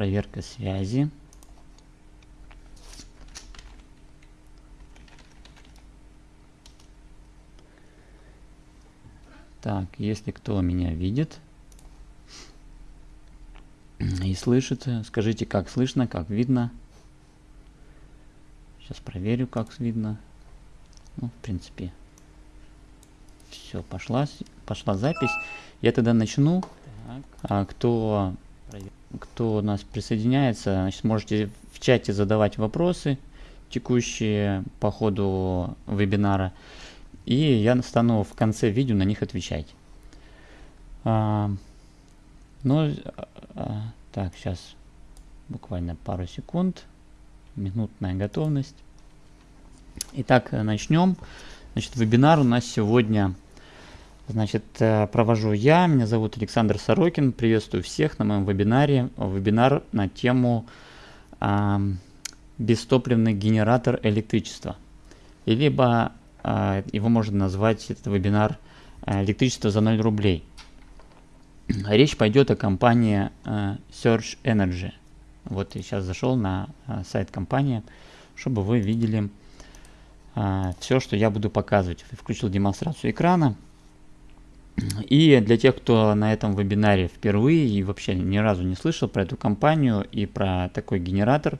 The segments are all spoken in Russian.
Так. Проверка связи. Так, если кто меня видит и слышит, скажите, как слышно, как видно. Сейчас проверю, как видно. Ну, в принципе, все, пошла, пошла запись. Я тогда начну. А, кто, кто у нас присоединяется, значит, можете в чате задавать вопросы текущие по ходу вебинара. И я стану в конце видео на них отвечать. А, ну, а, так, сейчас буквально пару секунд. Минутная готовность. Итак, начнем. Значит, вебинар у нас сегодня значит, э, провожу я. Меня зовут Александр Сорокин. Приветствую всех на моем вебинаре. Вебинар на тему а, бестопливный генератор электричества. И либо а, его можно назвать, этот вебинар, а, электричество за 0 рублей. Речь пойдет о компании а, Search Energy. Вот я сейчас зашел на сайт компании, чтобы вы видели все, что я буду показывать. Включил демонстрацию экрана. И для тех, кто на этом вебинаре впервые и вообще ни разу не слышал про эту компанию и про такой генератор,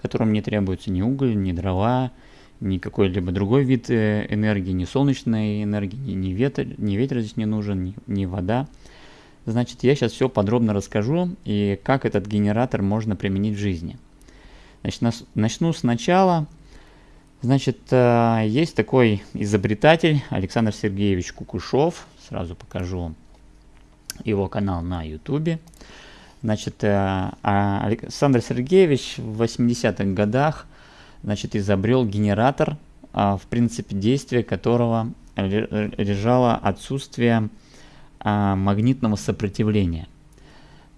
которому не требуется ни уголь, ни дрова, ни какой-либо другой вид э, энергии, ни солнечной энергии, ни, ветер, ни ветер здесь не нужен, ни, ни вода. Значит, я сейчас все подробно расскажу и как этот генератор можно применить в жизни. Значит, начну сначала. Значит, э, есть такой изобретатель Александр Сергеевич Кукушов. Сразу покажу его канал на YouTube. Значит, э, а Александр Сергеевич в 80-х годах значит, изобрел генератор, а, в принципе действия которого лежало отсутствие а, магнитного сопротивления.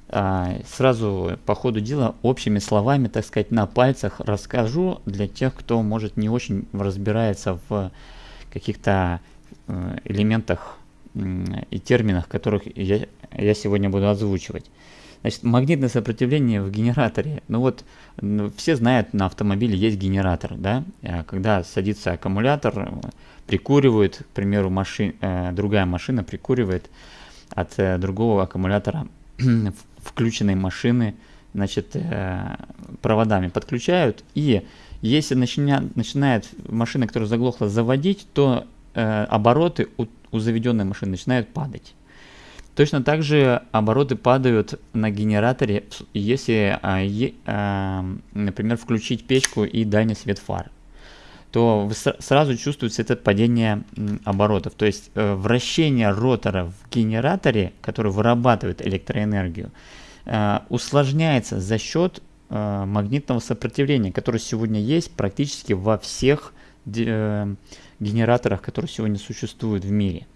Сразу по ходу дела общими словами, так сказать, на пальцах расскажу для тех, кто может не очень разбирается в каких-то э, элементах и терминах, которых я, я сегодня буду озвучивать. Значит, магнитное сопротивление в генераторе. Ну вот, все знают, на автомобиле есть генератор, да? А когда садится аккумулятор, прикуривает, к примеру, машин, э, другая машина прикуривает от э, другого аккумулятора включенной машины, значит, э, проводами подключают. И если начиня, начинает машина, которая заглохла, заводить, то э, обороты у заведенной машины начинают падать. Точно так же обороты падают на генераторе, если, а, а, например, включить печку и дальний свет фар то сразу чувствуется это падение оборотов. То есть э, вращение ротора в генераторе, который вырабатывает электроэнергию, э, усложняется за счет э, магнитного сопротивления, которое сегодня есть практически во всех генераторах, которые сегодня существуют в мире.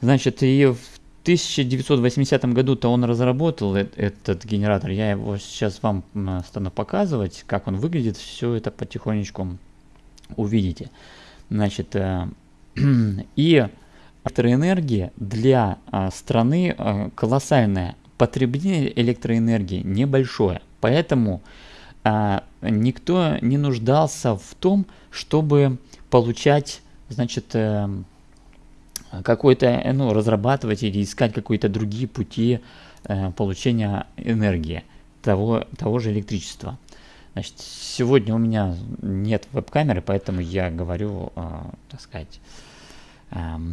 Значит, и в 1980 году-то он разработал этот генератор. Я его сейчас вам стану показывать, как он выглядит. Все это потихонечку увидите. Значит, э, и электроэнергия для э, страны э, колоссальная. Потребление электроэнергии небольшое. Поэтому э, никто не нуждался в том, чтобы получать, значит, э, какой-то, ну, разрабатывать или искать какие-то другие пути э, получения энергии, того, того же электричества. Значит, сегодня у меня нет веб-камеры, поэтому я говорю, э, так сказать,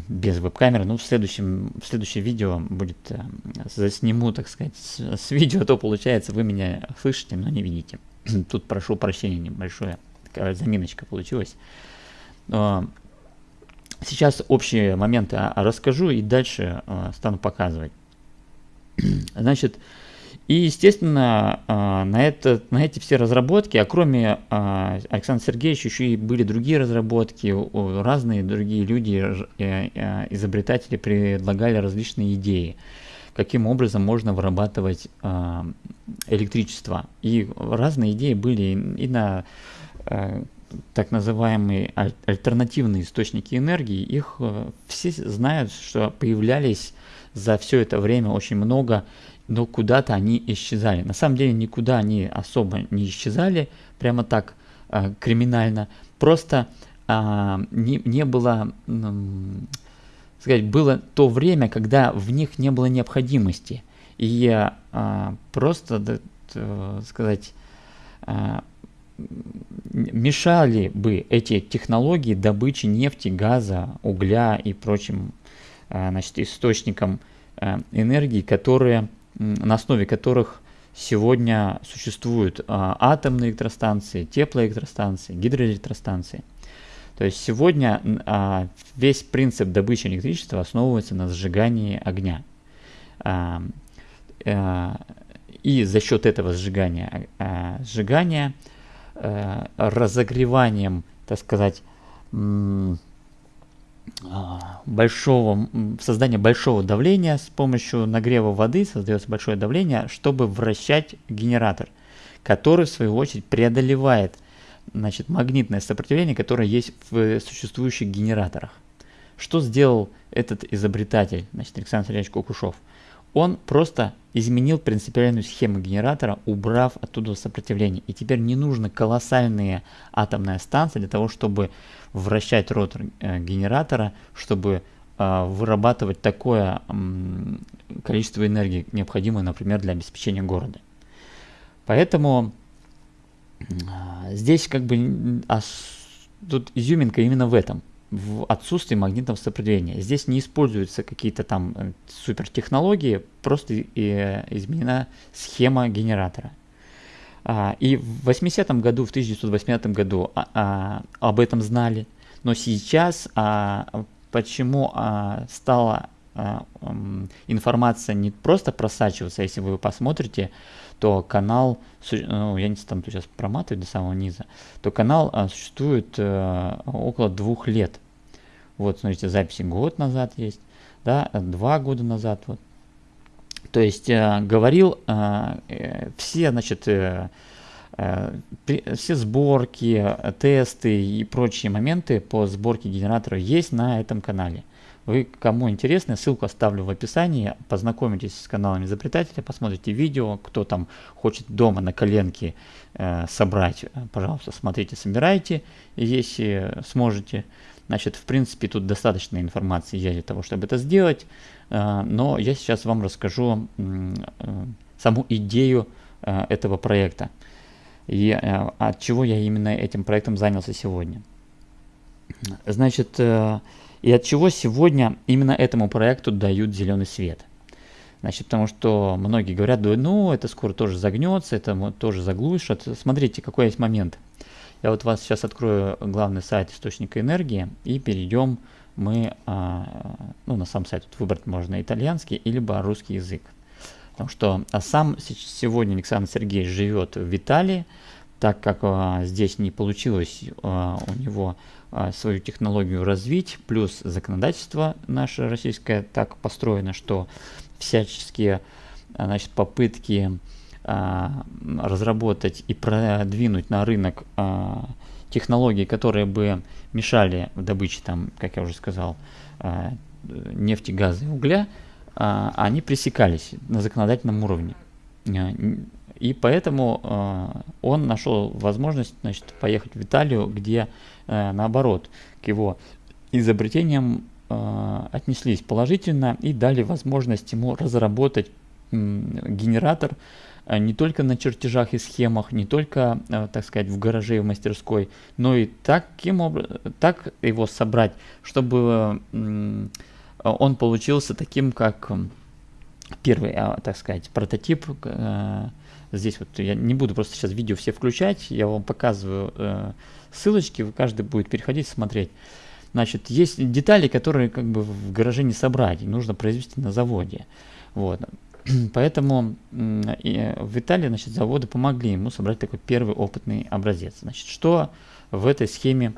без веб-камеры. Ну, в следующем, в следующем видео будет, засниму, так сказать, с, с видео, то получается, вы меня слышите, но не видите. Тут прошу прощения небольшое, такая заминочка получилась. Сейчас общие моменты расскажу и дальше э, стану показывать. Значит, и, естественно, э, на, это, на эти все разработки, а кроме э, Александра Сергеевича, еще и были другие разработки, разные другие люди, изобретатели предлагали различные идеи, каким образом можно вырабатывать электричество. И разные идеи были и на так называемые альтернативные источники энергии, их э, все знают, что появлялись за все это время очень много но куда-то они исчезали. На самом деле никуда они особо не исчезали, прямо так э, криминально. Просто э, не, не было, э, сказать, было то время, когда в них не было необходимости. И э, просто, э, сказать, э, мешали бы эти технологии добычи нефти, газа, угля и прочим э, значит, источникам э, энергии, которые на основе которых сегодня существуют а, атомные электростанции, теплоэлектростанции, гидроэлектростанции. То есть сегодня а, весь принцип добычи электричества основывается на сжигании огня. И за счет этого сжигания, сжигания а, разогреванием, так сказать, а, большого, создания большого давления с помощью нагрева воды создается большое давление, чтобы вращать генератор, который в свою очередь преодолевает значит, магнитное сопротивление, которое есть в существующих генераторах. Что сделал этот изобретатель, значит, Александр Сергеевич Кукушев? Он просто изменил принципиальную схему генератора, убрав оттуда сопротивление. И теперь не нужно колоссальные атомные станции для того, чтобы вращать ротор э, генератора, чтобы э, вырабатывать такое количество энергии, необходимое, например, для обеспечения города. Поэтому э, здесь как бы а, тут изюминка именно в этом в отсутствии магнитного сопротивления. Здесь не используются какие-то там э, супер технологии, просто и, изменена схема генератора. А, и в 80-м году, в 1980 году а, а, об этом знали, но сейчас почему стала информация не просто просачиваться, если вы посмотрите, то канал, ну, я не там сейчас проматывать до самого низа, то канал а, существует а, около двух лет. Вот, смотрите, записи год назад есть, да, два года назад, вот. То есть а, говорил а, э, все, значит, э, э, все сборки, тесты и прочие моменты по сборке генератора есть на этом канале. Вы, кому интересно, ссылку оставлю в описании, познакомитесь с каналом изобретателя, посмотрите видео, кто там хочет дома на коленке э, собрать, э, пожалуйста, смотрите, собирайте, если сможете. Значит, в принципе, тут достаточно информации есть для того, чтобы это сделать, э, но я сейчас вам расскажу э, саму идею э, этого проекта и э, от чего я именно этим проектом занялся сегодня. Значит, э, и от чего сегодня именно этому проекту дают зеленый свет. Значит, потому что многие говорят, да, ну, это скоро тоже загнется, это тоже заглушат. Смотрите, какой есть момент. Я вот вас сейчас открою главный сайт источника энергии и перейдем мы, а, ну, на сам сайт тут выбрать можно итальянский, либо русский язык. Потому что а сам сегодня Александр Сергеевич живет в Италии, так как а, здесь не получилось а, у него свою технологию развить, плюс законодательство наше российское так построено, что всяческие значит, попытки а, разработать и продвинуть на рынок а, технологии, которые бы мешали в добыче, там, как я уже сказал, а, нефти, газа и угля, а, они пресекались на законодательном уровне. А, и поэтому он нашел возможность значит, поехать в Италию, где наоборот к его изобретениям э, отнеслись положительно и дали возможность ему разработать э, генератор э, не только на чертежах и схемах, не только, э, так сказать, в гараже и в мастерской, но и таким образом, так его собрать, чтобы э, он получился таким, как первый, э, так сказать, прототип э, Здесь вот я не буду просто сейчас видео все включать, я вам показываю э, ссылочки, каждый будет переходить, смотреть. Значит, есть детали, которые как бы в гараже не собрать, нужно произвести на заводе. Вот. Поэтому э, в Италии значит, заводы помогли ему собрать такой первый опытный образец. Значит, что в этой схеме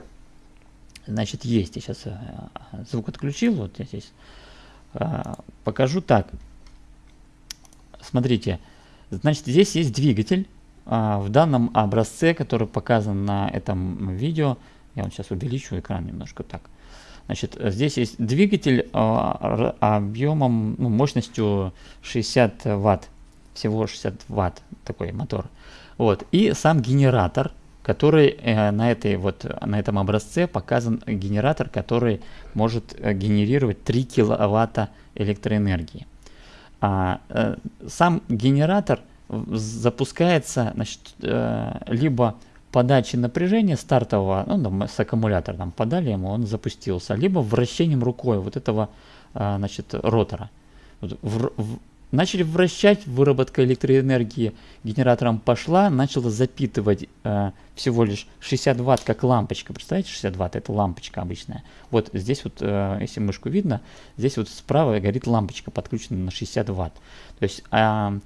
значит, есть? Я сейчас э, звук отключил, вот я здесь э, покажу так. Смотрите, Значит, здесь есть двигатель. А, в данном образце, который показан на этом видео, я вот сейчас увеличу экран немножко так. Значит, здесь есть двигатель а, объемом, ну, мощностью 60 ватт. всего 60 ватт такой мотор. Вот. И сам генератор, который э, на, этой вот, на этом образце показан генератор, который может э, генерировать 3 киловатта электроэнергии. А, э, сам генератор запускается значит, э, либо подачи напряжения стартового, ну, там, с аккумулятора там подали ему, он запустился, либо вращением рукой вот этого э, значит, ротора. Вот, в, в, Начали вращать, выработка электроэнергии генератором пошла, начала запитывать э, всего лишь 60 ватт, как лампочка. Представляете, 60 ватт это лампочка обычная. Вот здесь вот, э, если мышку видно, здесь вот справа горит лампочка, подключенная на 60 ватт. То есть э,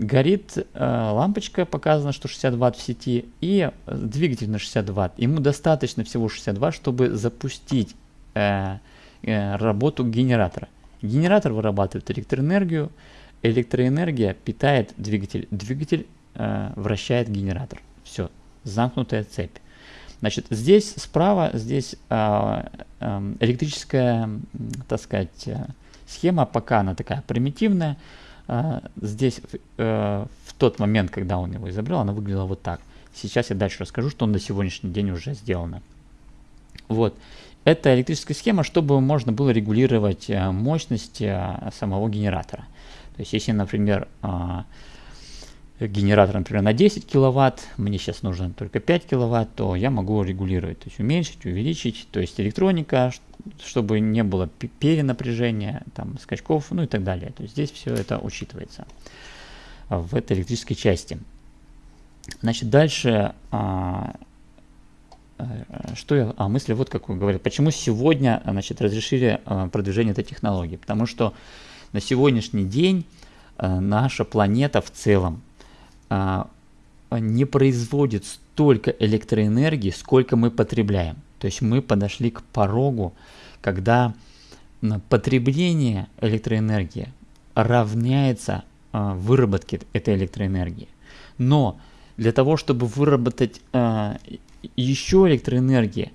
горит э, лампочка, показано, что 60 ватт в сети, и двигатель на 60 ватт. Ему достаточно всего 60 ватт, чтобы запустить э, э, работу генератора. Генератор вырабатывает электроэнергию, электроэнергия питает двигатель, двигатель э, вращает генератор. Все, замкнутая цепь. Значит, здесь справа, здесь э, э, электрическая, так сказать, э, схема, пока она такая примитивная. Э, здесь э, в тот момент, когда он его изобрел, она выглядела вот так. Сейчас я дальше расскажу, что на сегодняшний день уже сделано. Вот. Это электрическая схема, чтобы можно было регулировать э, мощность э, самого генератора. То есть если, например, а, генератор, например, на 10 киловатт, мне сейчас нужно только 5 киловатт, то я могу регулировать, то есть уменьшить, увеличить, то есть электроника, чтобы не было перенапряжения, там, скачков, ну и так далее. То есть здесь все это учитывается в этой электрической части. Значит, дальше, а, э, что я, а мысли вот какую говорят. Почему сегодня, значит, разрешили а, продвижение этой технологии? Потому что на сегодняшний день э, наша планета в целом не производит столько электроэнергии, сколько мы потребляем. То есть мы подошли к порогу, когда потребление электроэнергии равняется э, выработке этой электроэнергии. Но для того, чтобы выработать еще электроэнергии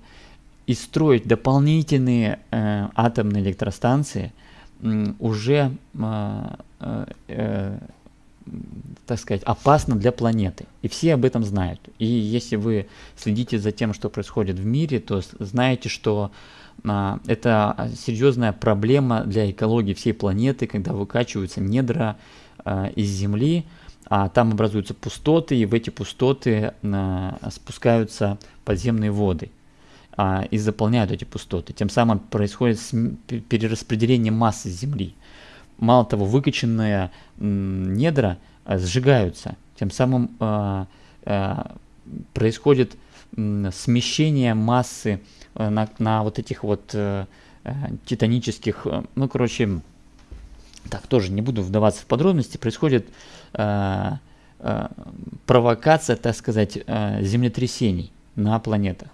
и строить дополнительные атомные электростанции – уже, а, а, э, так сказать, опасно для планеты. И все об этом знают. И если вы следите за тем, что происходит в мире, то знаете, что а, это серьезная проблема для экологии всей планеты, когда выкачиваются недра из Земли, а там образуются пустоты, и в эти пустоты спускаются подземные воды а, и заполняют эти пустоты. Тем самым происходит перераспределение массы Земли. Мало того, выкачанные недра а, сжигаются. Тем самым а, а, происходит смещение массы на, на вот этих вот титанических, ну, короче, так, тоже не буду вдаваться в подробности, происходит э, э, провокация, так сказать, э, землетрясений на планетах.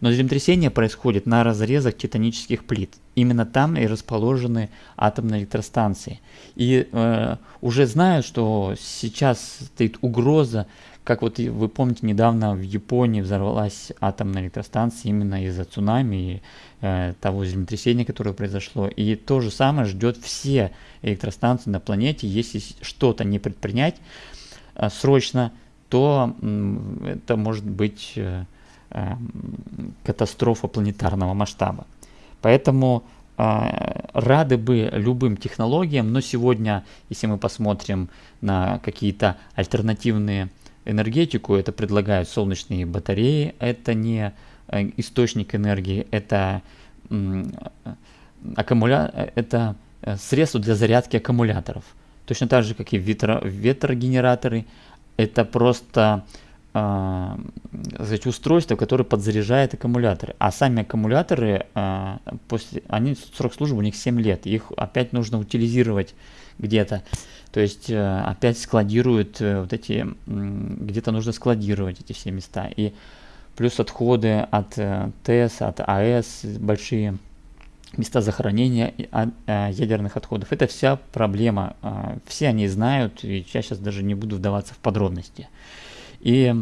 Но землетрясение происходит на разрезах титанических плит. Именно там и расположены атомные электростанции. И э, уже знают, что сейчас стоит угроза, как вот вы помните, недавно в Японии взорвалась атомная электростанция именно из-за цунами и э, того землетрясения, которое произошло. И то же самое ждет все электростанции на планете. Если что-то не предпринять э, срочно, то э, это может быть... Э, катастрофа планетарного масштаба. Поэтому э, рады бы любым технологиям, но сегодня, если мы посмотрим на какие-то альтернативные энергетику, это предлагают солнечные батареи, это не э, источник энергии, это, аккумуля... это э, средство для зарядки аккумуляторов. Точно так же, как и ветро... ветрогенераторы, это просто э, сказать, устройство, которое подзаряжает аккумуляторы. А сами аккумуляторы, э, после, они срок службы у них 7 лет. Их опять нужно утилизировать где-то. То есть э, опять складируют э, вот эти, где-то нужно складировать эти все места. И плюс отходы от э, ТЭС, от АЭС, большие места захоронения а, э, ядерных отходов. Это вся проблема. Все они знают, и я сейчас даже не буду вдаваться в подробности. И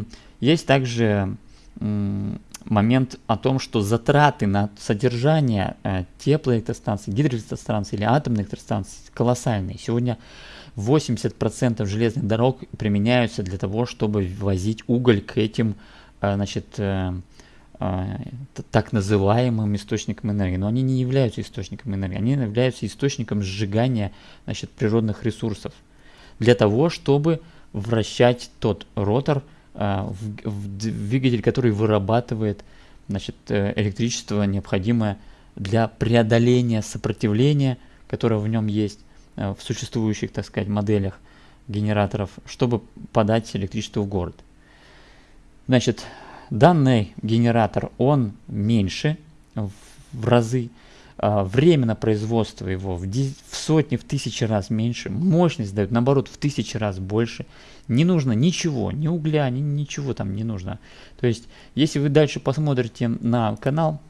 есть также момент о том, что затраты на содержание э, теплоэлектростанций, гидроэлектростанций или атомных электростанций колоссальные. Сегодня 80% железных дорог применяются для того, чтобы возить уголь к этим, э, значит, э, так называемым источникам энергии. Но они не являются источником энергии, они являются источником сжигания значит, природных ресурсов для того, чтобы вращать тот ротор в, в двигатель, который вырабатывает значит, электричество, необходимое для преодоления сопротивления, которое в нем есть э, в существующих, так сказать, моделях генераторов, чтобы подать электричество в город. Значит, данный генератор, он меньше в разы, а, время на производство его в, в сотни, в тысячи раз меньше, мощность дает, наоборот, в тысячи раз больше. Не нужно ничего, ни угля, ни, ничего там не нужно. То есть, если вы дальше посмотрите на канал,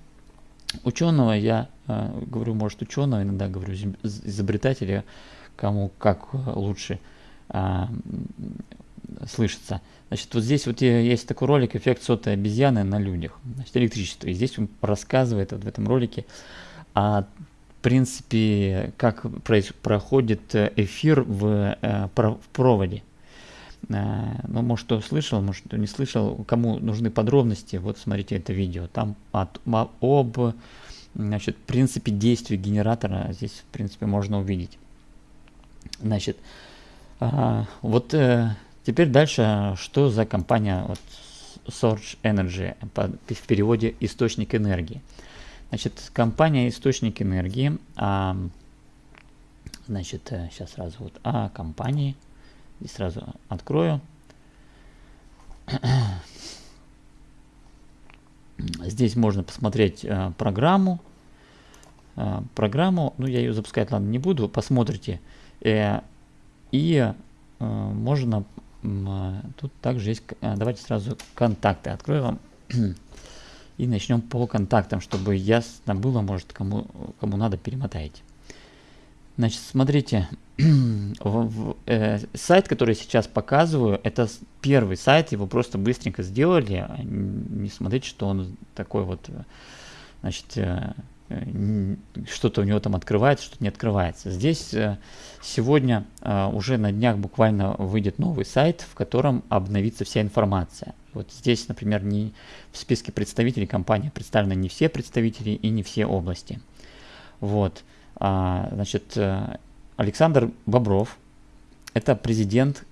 ученого я э, говорю, может, ученого, иногда говорю изобретателя, кому как лучше э, слышится. Значит, вот здесь вот есть такой ролик «Эффект сотой обезьяны на людях». Значит, электричество. И здесь он рассказывает вот в этом ролике о принципе, как проходит эфир в, э, в проводе. Э, ну, может, кто слышал, может, кто не слышал, кому нужны подробности, вот смотрите это видео. Там от, об значит, принципе действия генератора здесь, в принципе, можно увидеть. Значит, а, вот э, теперь дальше, что за компания вот, Source Energy, в переводе источник энергии. Значит, компания источник энергии, а, значит, сейчас э, сразу вот о компании – Здесь сразу открою. Здесь можно посмотреть э, программу. Э, программу, ну я ее запускать, ладно, не буду, посмотрите. Э, и э, можно, э, тут также есть, э, давайте сразу контакты открою вам. и начнем по контактам, чтобы ясно было, может, кому, кому надо, перемотаете. Значит, смотрите, э, сайт, который сейчас показываю, это первый сайт, его просто быстренько сделали. А не смотрите, что он такой вот, э, значит, э что-то у него там открывается, что-то не открывается. Здесь э, сегодня э, уже на днях буквально выйдет новый сайт, в котором обновится вся информация. Вот здесь, например, не в списке представителей компании представлены не все представители и не все области. Вот. А, значит, э, Александр Бобров – это президент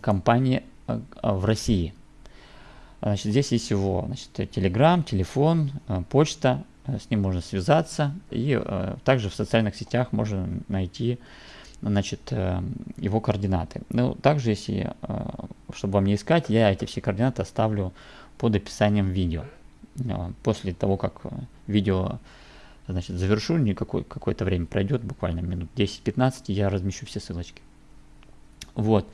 компании в России. Значит, здесь есть его значит, телеграм, телефон, почта, с ним можно связаться. И также в социальных сетях можно найти значит, его координаты. Ну, также, если, чтобы вам не искать, я эти все координаты оставлю под описанием видео. После того, как видео значит, завершу, никакой, какое-то время пройдет, буквально минут 10-15, я размещу все ссылочки. Вот.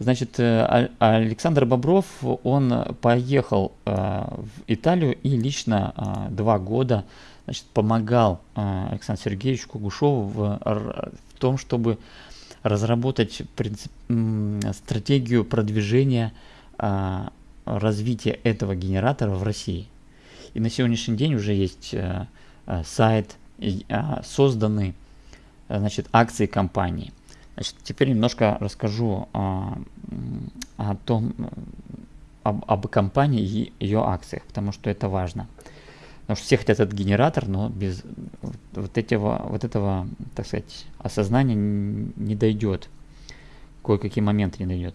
Значит, э, Александр Бобров, он поехал э, в Италию и лично э, два года значит, помогал Александру Сергеевичу Кугушеву в, в том, чтобы разработать принцип, стратегию продвижения развития этого генератора в России. И на сегодняшний день уже есть сайт, а, созданы значит, акции компании. Значит, теперь немножко расскажу а, о том, об, об компании и ее акциях, потому что это важно. Потому что все хотят этот генератор, но без вот этого, вот этого так сказать, осознания не дойдет. Кое-какие моменты не дойдет.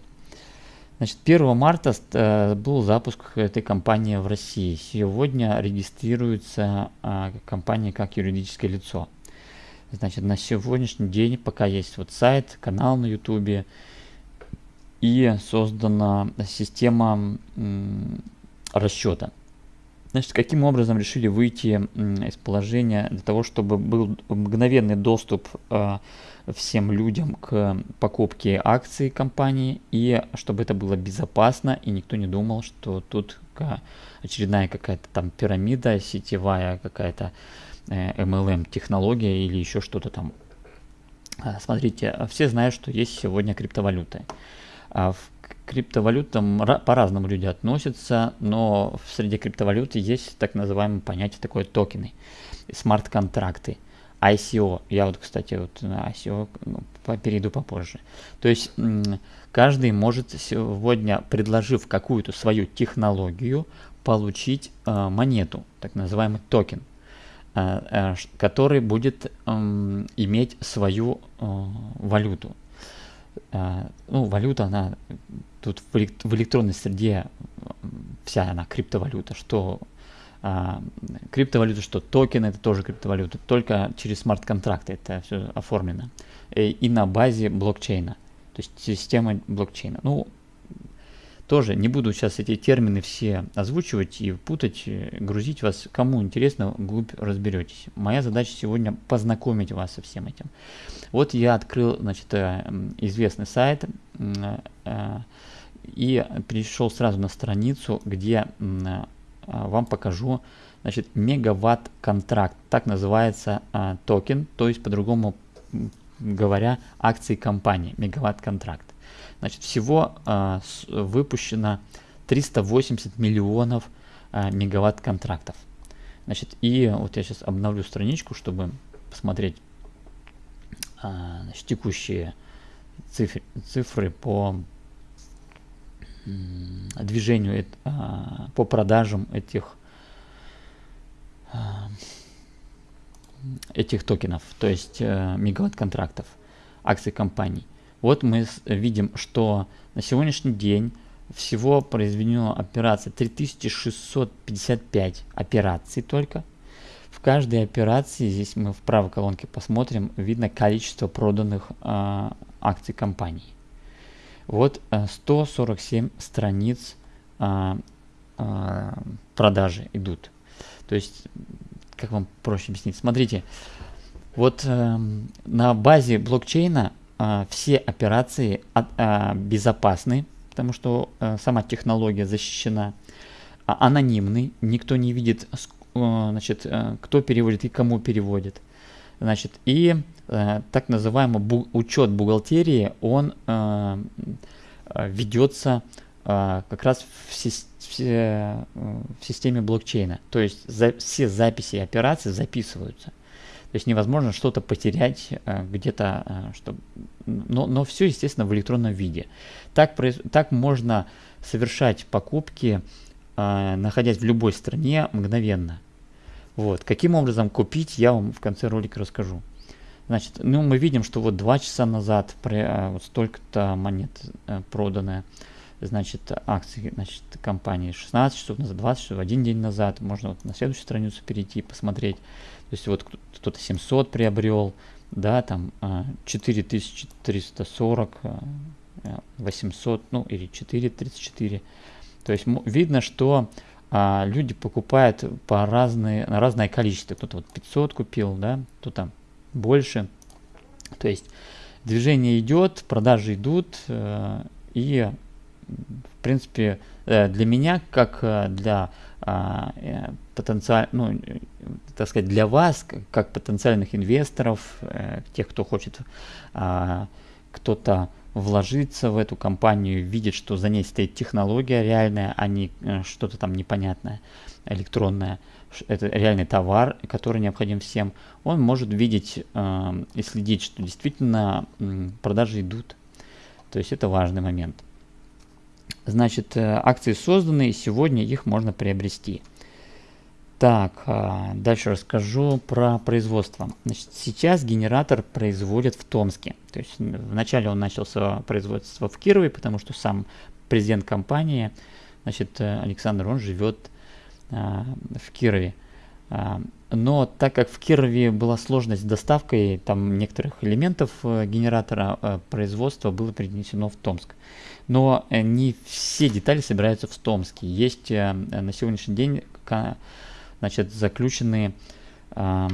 Значит, 1 марта э, был запуск этой компании в России. Сегодня регистрируется а, компания как юридическое лицо. Значит, на сегодняшний день пока есть вот сайт, канал на YouTube и создана система расчета. Значит, каким образом решили выйти из положения для того, чтобы был мгновенный доступ э, всем людям к покупке акций компании и чтобы это было безопасно и никто не думал, что тут очередная какая-то там пирамида сетевая, какая-то э, MLM технология или еще что-то там. А, смотрите, все знают, что есть сегодня криптовалюты. А в криптовалютам по-разному люди относятся, но среди криптовалюты есть так называемое понятие такое токены, смарт-контракты. ICO. Я вот, кстати, вот на ICO ну, перейду попозже. То есть каждый может сегодня, предложив какую-то свою технологию, получить э, монету, так называемый токен, э, э, который будет э, иметь свою э, валюту. Э, ну, валюта, она тут в, элект в электронной среде вся она криптовалюта, что криптовалюта, что токены, это тоже криптовалюта, только через смарт-контракты это все оформлено. И, э, на базе блокчейна, то есть системы блокчейна. Ну, тоже не буду сейчас эти термины все озвучивать и путать, э, грузить вас. Кому интересно, глубь разберетесь. Моя задача сегодня познакомить вас со всем этим. Вот я открыл, значит, э, известный сайт и перешел сразу на страницу, где вам покажу значит, мегаватт контракт. Так называется а, токен, то есть по-другому говоря, акции компании, мегаватт контракт. Значит, всего а, выпущено 380 миллионов а, мегаватт контрактов. Значит, и вот я сейчас обновлю страничку, чтобы посмотреть а, значит, текущие цифры, цифры по движению, а, по продажам этих, а, этих токенов, то есть э, мегаватт-контрактов, акций компаний. Вот мы видим, что на сегодняшний день всего произведено операций 3655 операций только. В каждой операции, здесь мы в правой колонке посмотрим, видно количество проданных э, акций компаний. Вот 147 э, страниц а, а, продажи идут. То есть, как вам проще объяснить? Смотрите, вот а, на базе блокчейна все операции а, а, безопасны, потому что а, сама технология защищена, а, анонимны, никто не видит, а, значит, а, кто переводит и кому переводит. Значит, и э, так называемый учет бухгалтерии, он э, э ведется э, как раз в, си в, э, в системе блокчейна. То есть все записи операций записываются. То есть невозможно что-то потерять э, где-то, э, чтобы... но, но все, естественно, в электронном виде. Так, так можно совершать покупки, э, находясь в любой стране мгновенно. Вот. Каким образом купить, я вам в конце ролика расскажу. Значит, ну мы видим, что вот два часа назад при, вот столько-то монет продано. Значит, акции значит, компании 16 часов назад, 20 часов, один день назад. Можно вот на следующую страницу перейти и посмотреть. То есть вот кто-то 700 приобрел, да, там 4340, 800, ну или 434. То есть видно, что а люди покупают по разные, на разное количество. Кто-то вот 500 купил, да, кто-то больше. То есть движение идет, продажи идут, э, и в принципе э, для меня, как э, для а, э, потенциаль, ну, так сказать, для вас, как, потенциальных инвесторов, э, тех, кто хочет э, кто-то вложиться в эту компанию, видит, что за ней стоит технология реальная, а не э, что-то там непонятное, электронное. Это реальный товар, который необходим всем. Он может видеть и следить, что действительно продажи идут. То есть это важный момент. Значит, э, акции созданы, и сегодня их можно приобрести. Так, а, дальше расскажу про производство. Значит, сейчас генератор производят в Томске. То есть вначале он начался производство в Кирове, потому что сам президент компании, значит, Александр, он живет а, в Кирове. А, но так как в Кирове была сложность с доставкой там некоторых элементов э, генератора, э, производства было перенесено в Томск. Но э, не все детали собираются в Томске. Есть на сегодняшний день значит, заключены, э,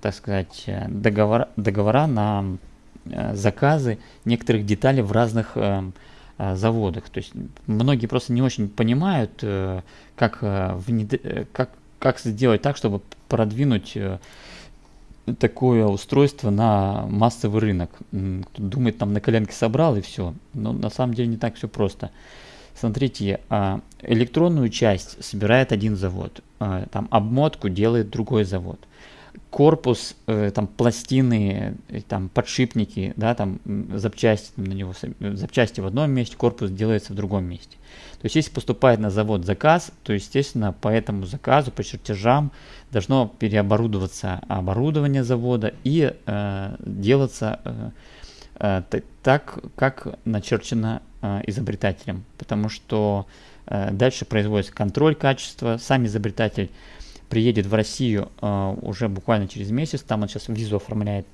так сказать, договор, договора на заказы некоторых деталей в разных э, заводах. То есть многие просто не очень понимают, как, внед... Как, как сделать так, чтобы продвинуть э, такое устройство на массовый рынок. Кто думает, там на коленке собрал и все. Но на самом деле не так все просто. Смотрите, а, электронную часть собирает один завод, а, там обмотку делает другой завод. корпус, э, там пластины, э, там подшипники, да, там запчасти на него, запчасти в одном месте, корпус делается в другом месте. То есть если поступает на завод заказ, то естественно по этому заказу, по чертежам должно переоборудоваться оборудование завода и э, делаться э, э, так, как начерчено э, изобретателем, потому что э, дальше производится контроль качества, сам изобретатель приедет в Россию уже буквально через месяц, там он сейчас визу оформляет,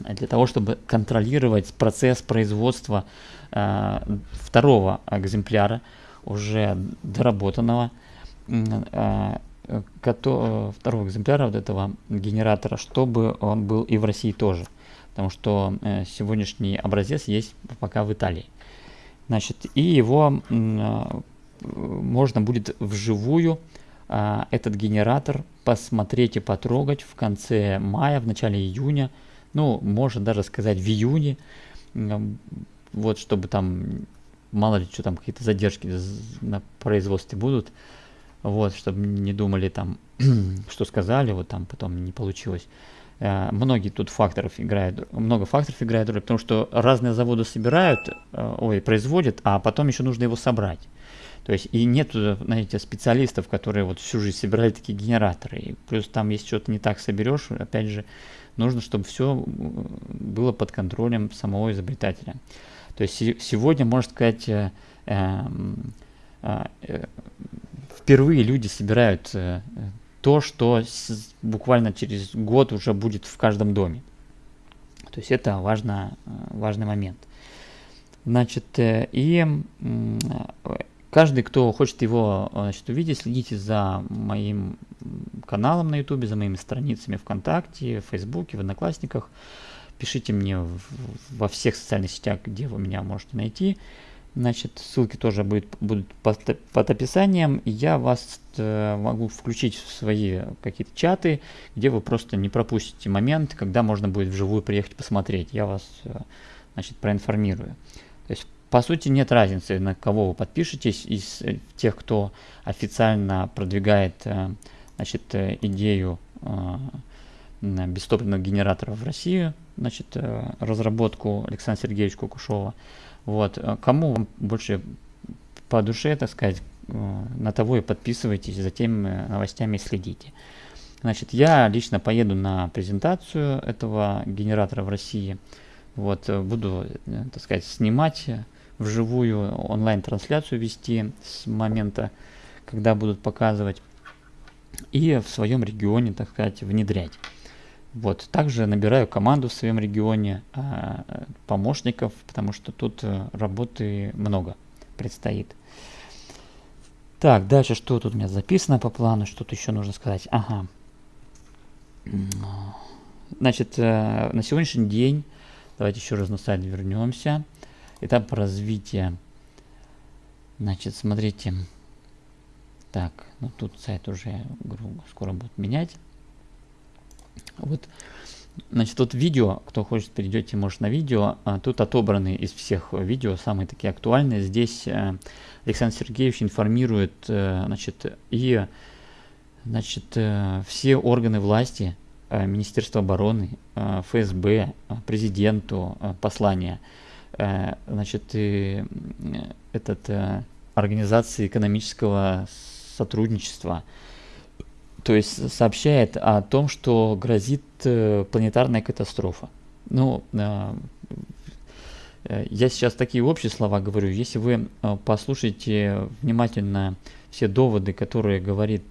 для того, чтобы контролировать процесс производства э, второго экземпляра, уже доработанного, э, кото, второго экземпляра вот этого генератора, чтобы он был и в России тоже. Потому что э, сегодняшний образец есть пока в Италии. Значит, и его э, можно будет вживую а, этот генератор посмотреть и потрогать в конце мая, в начале июня, ну, можно даже сказать в июне, вот, чтобы там, мало ли, что там, какие-то задержки на производстве будут, вот, чтобы не думали там, что сказали, вот там потом не получилось. Uh, многие тут факторов играют, много факторов играет роль, потому что разные заводы собирают, uh, ой, производят, а потом еще нужно его собрать. То есть и нет, знаете, специалистов, которые вот всю жизнь собирали такие генераторы. И плюс там, если что-то не так соберешь, опять же, нужно, чтобы все было под контролем самого изобретателя. То есть сегодня, можно сказать, э, эм, э, э, впервые люди собирают э, то, что буквально через год уже будет в каждом доме. То есть это важно, важный момент. Значит, и Каждый, кто хочет его значит, увидеть, следите за моим каналом на YouTube, за моими страницами ВКонтакте, в Фейсбуке, в Одноклассниках. Пишите мне в, во всех социальных сетях, где вы меня можете найти. Значит, ссылки тоже будет, будут под, под описанием. Я вас э, могу включить в свои какие-то чаты, где вы просто не пропустите момент, когда можно будет вживую приехать посмотреть. Я вас э, значит, проинформирую. По сути нет разницы, на кого вы подпишетесь из э, тех, кто официально продвигает э, значит, э, идею бестопливных генераторов в Россию, значит, разработку Александра Сергеевича Кукушова. Вот. Кому больше по душе, так сказать, на того и подписывайтесь, за теми новостями следите. Значит, я лично поеду на презентацию этого генератора в России. Вот, буду, так сказать, снимать вживую онлайн-трансляцию вести с момента, когда будут показывать, и в своем регионе, так сказать, внедрять. Вот. Также набираю команду в своем регионе э, помощников, потому что тут э, работы много предстоит. Так, дальше что тут у меня записано по плану, что-то еще нужно сказать. Ага. Значит, э, на сегодняшний день, давайте еще раз на сайт вернемся этап развития. Значит, смотрите. Так, ну тут сайт уже скоро будет менять. Вот, значит, тут видео, кто хочет, перейдете, может, на видео. А, тут отобраны из всех видео самые такие актуальные. Здесь э, Александр Сергеевич информирует, э, значит, и, значит, э, все органы власти, Министерство обороны, ФСБ, президенту послание – значит, и этот э, организации экономического сотрудничества, то есть сообщает о том, что грозит э, планетарная катастрофа. Ну, я сейчас такие общие слова говорю. Если вы послушаете внимательно все доводы, которые говорит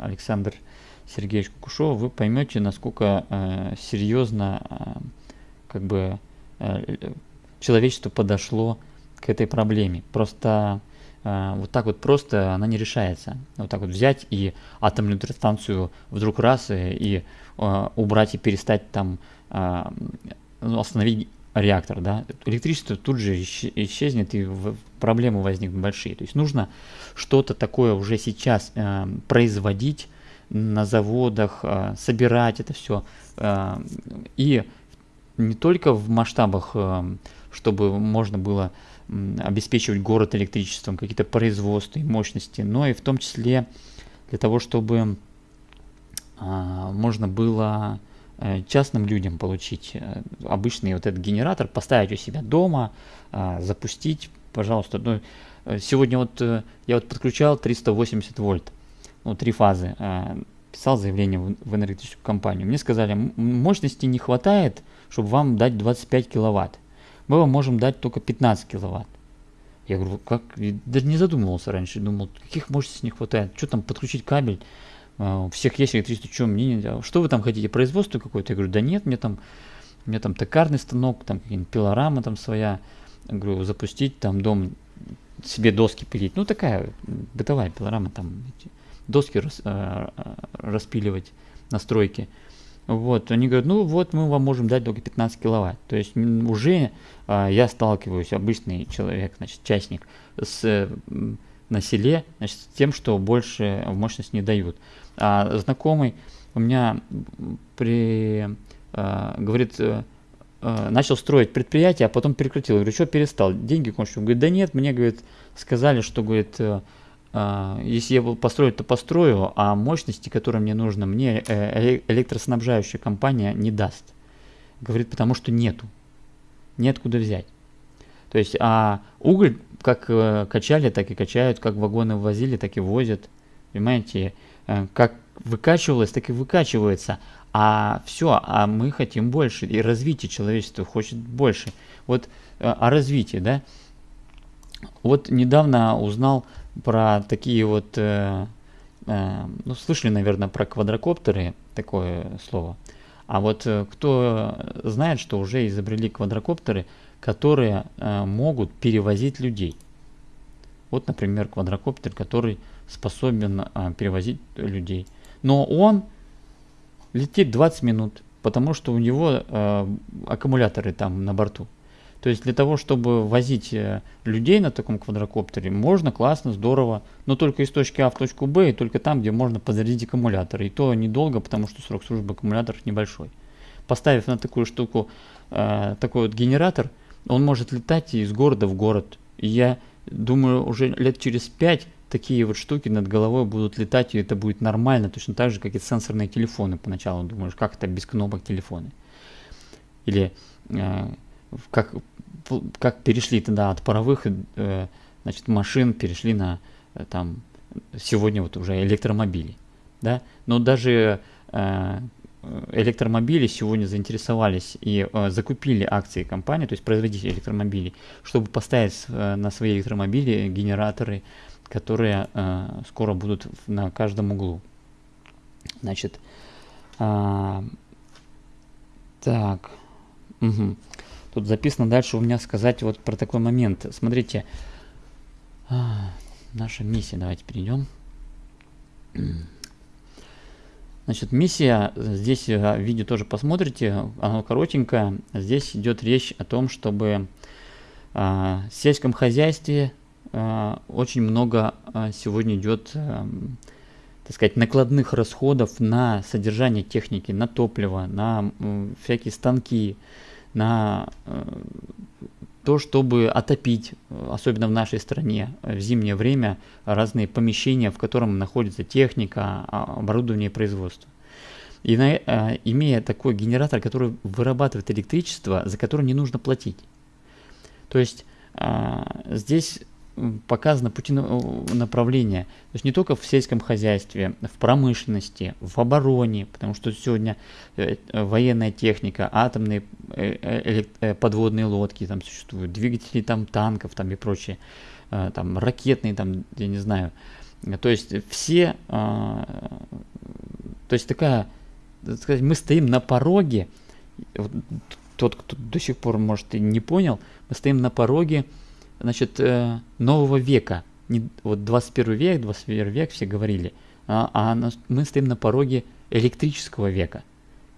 Александр Сергеевич Кукушев, вы поймете, насколько серьезно как бы Э, человечество подошло к этой проблеме. Просто э, вот так вот просто она не решается. Вот так вот взять и атомную электростанцию вдруг раз и, и э, убрать и перестать там остановить реактор, да, электричество тут же исчезнет и проблемы возникнут большие. То есть нужно что-то такое уже сейчас э, производить на заводах, э, собирать это все э, и не только в масштабах, эм, чтобы можно было обеспечивать город электричеством, какие-то производства и мощности, но и в том числе для того, чтобы а, можно было э, частным людям получить э, обычный вот этот генератор, поставить у себя дома, а, запустить, пожалуйста. Ну, э, сегодня вот я вот подключал 380 вольт, ну, три фазы, писал заявление в энергетическую компанию. Мне сказали, мощности не хватает, чтобы вам дать 25 киловатт. Мы вам можем дать только 15 киловатт. Я говорю, как? Я даже не задумывался раньше, думал, каких мощностей не хватает, что там подключить кабель, а, у всех есть электричество, что мне что вы там хотите, производство какое-то? Я говорю, да нет, мне там, меня там токарный станок, там какие-нибудь пилорама там своя, я говорю, запустить там дом, себе доски пилить, ну такая бытовая пилорама, там доски рас, э, распиливать на стройке. Вот, они говорят, ну вот мы вам можем дать только 15 киловатт. То есть уже а, я сталкиваюсь, обычный человек, значит, частник, с, на селе, значит, с тем, что больше мощность не дают. А знакомый у меня при, а, говорит, а, начал строить предприятие, а потом прекратил. Я говорю, что перестал? Деньги кончил. Он говорит, да нет, мне, говорит, сказали, что, говорит, Uh, если я построю, то построю, а мощности, которые мне нужно, мне э, электроснабжающая компания не даст. Говорит, потому что нету. Нет куда взять. То есть, а уголь как э, качали, так и качают, как вагоны возили, так и возят. Понимаете, э, как выкачивалось, так и выкачивается. А все, а мы хотим больше. И развитие человечества хочет больше. Вот о развитии, да. Вот недавно узнал про такие вот, э, э, ну, слышали, наверное, про квадрокоптеры, такое слово. А вот э, кто знает, что уже изобрели квадрокоптеры, которые э, могут перевозить людей. Вот, например, квадрокоптер, который способен э, перевозить людей. Но он летит 20 минут, потому что у него э, аккумуляторы там на борту. То есть для того, чтобы возить э, людей на таком квадрокоптере, можно классно, здорово, но только из точки А в точку Б и только там, где можно подзарядить аккумулятор. И то недолго, потому что срок службы аккумуляторов небольшой. Поставив на такую штуку э, такой вот генератор, он может летать из города в город. И я думаю, уже лет через пять такие вот штуки над головой будут летать, и это будет нормально, точно так же, как и сенсорные телефоны поначалу. Думаешь, как это без кнопок телефоны? Или э, как как перешли тогда от паровых э, значит, машин, перешли на э, там сегодня вот уже электромобили. Да? Но даже э, электромобили сегодня заинтересовались и э, закупили акции компании, то есть производители электромобилей, чтобы поставить э, на свои электромобили генераторы, которые э, скоро будут на каждом углу. Значит, э, так, угу. Тут записано дальше у меня сказать вот про такой момент. Смотрите, а, наша миссия, давайте перейдем. Значит, миссия, здесь в видео тоже посмотрите, она коротенькая. Здесь идет речь о том, чтобы а, в сельском хозяйстве а, очень много сегодня идет, а, так сказать, накладных расходов на содержание техники, на топливо, на всякие станки, на э, то, чтобы отопить, особенно в нашей стране, в зимнее время, разные помещения, в котором находится техника, а, оборудование производства. И на, э, имея такой генератор, который вырабатывает электричество, за которое не нужно платить. То есть э, здесь показано пути направления. То есть не только в сельском хозяйстве, в промышленности, в обороне, потому что сегодня э, военная техника, атомные э, э, подводные лодки там существуют, двигатели там танков там и прочее, там ракетные там, я не знаю. То есть все, то есть такая, так сказать, мы стоим на пороге, тот, кто до сих пор, может, и не понял, мы стоим на пороге значит, э, нового века. Не, вот 21 век, 21 век все говорили, а, а мы стоим на пороге электрического века.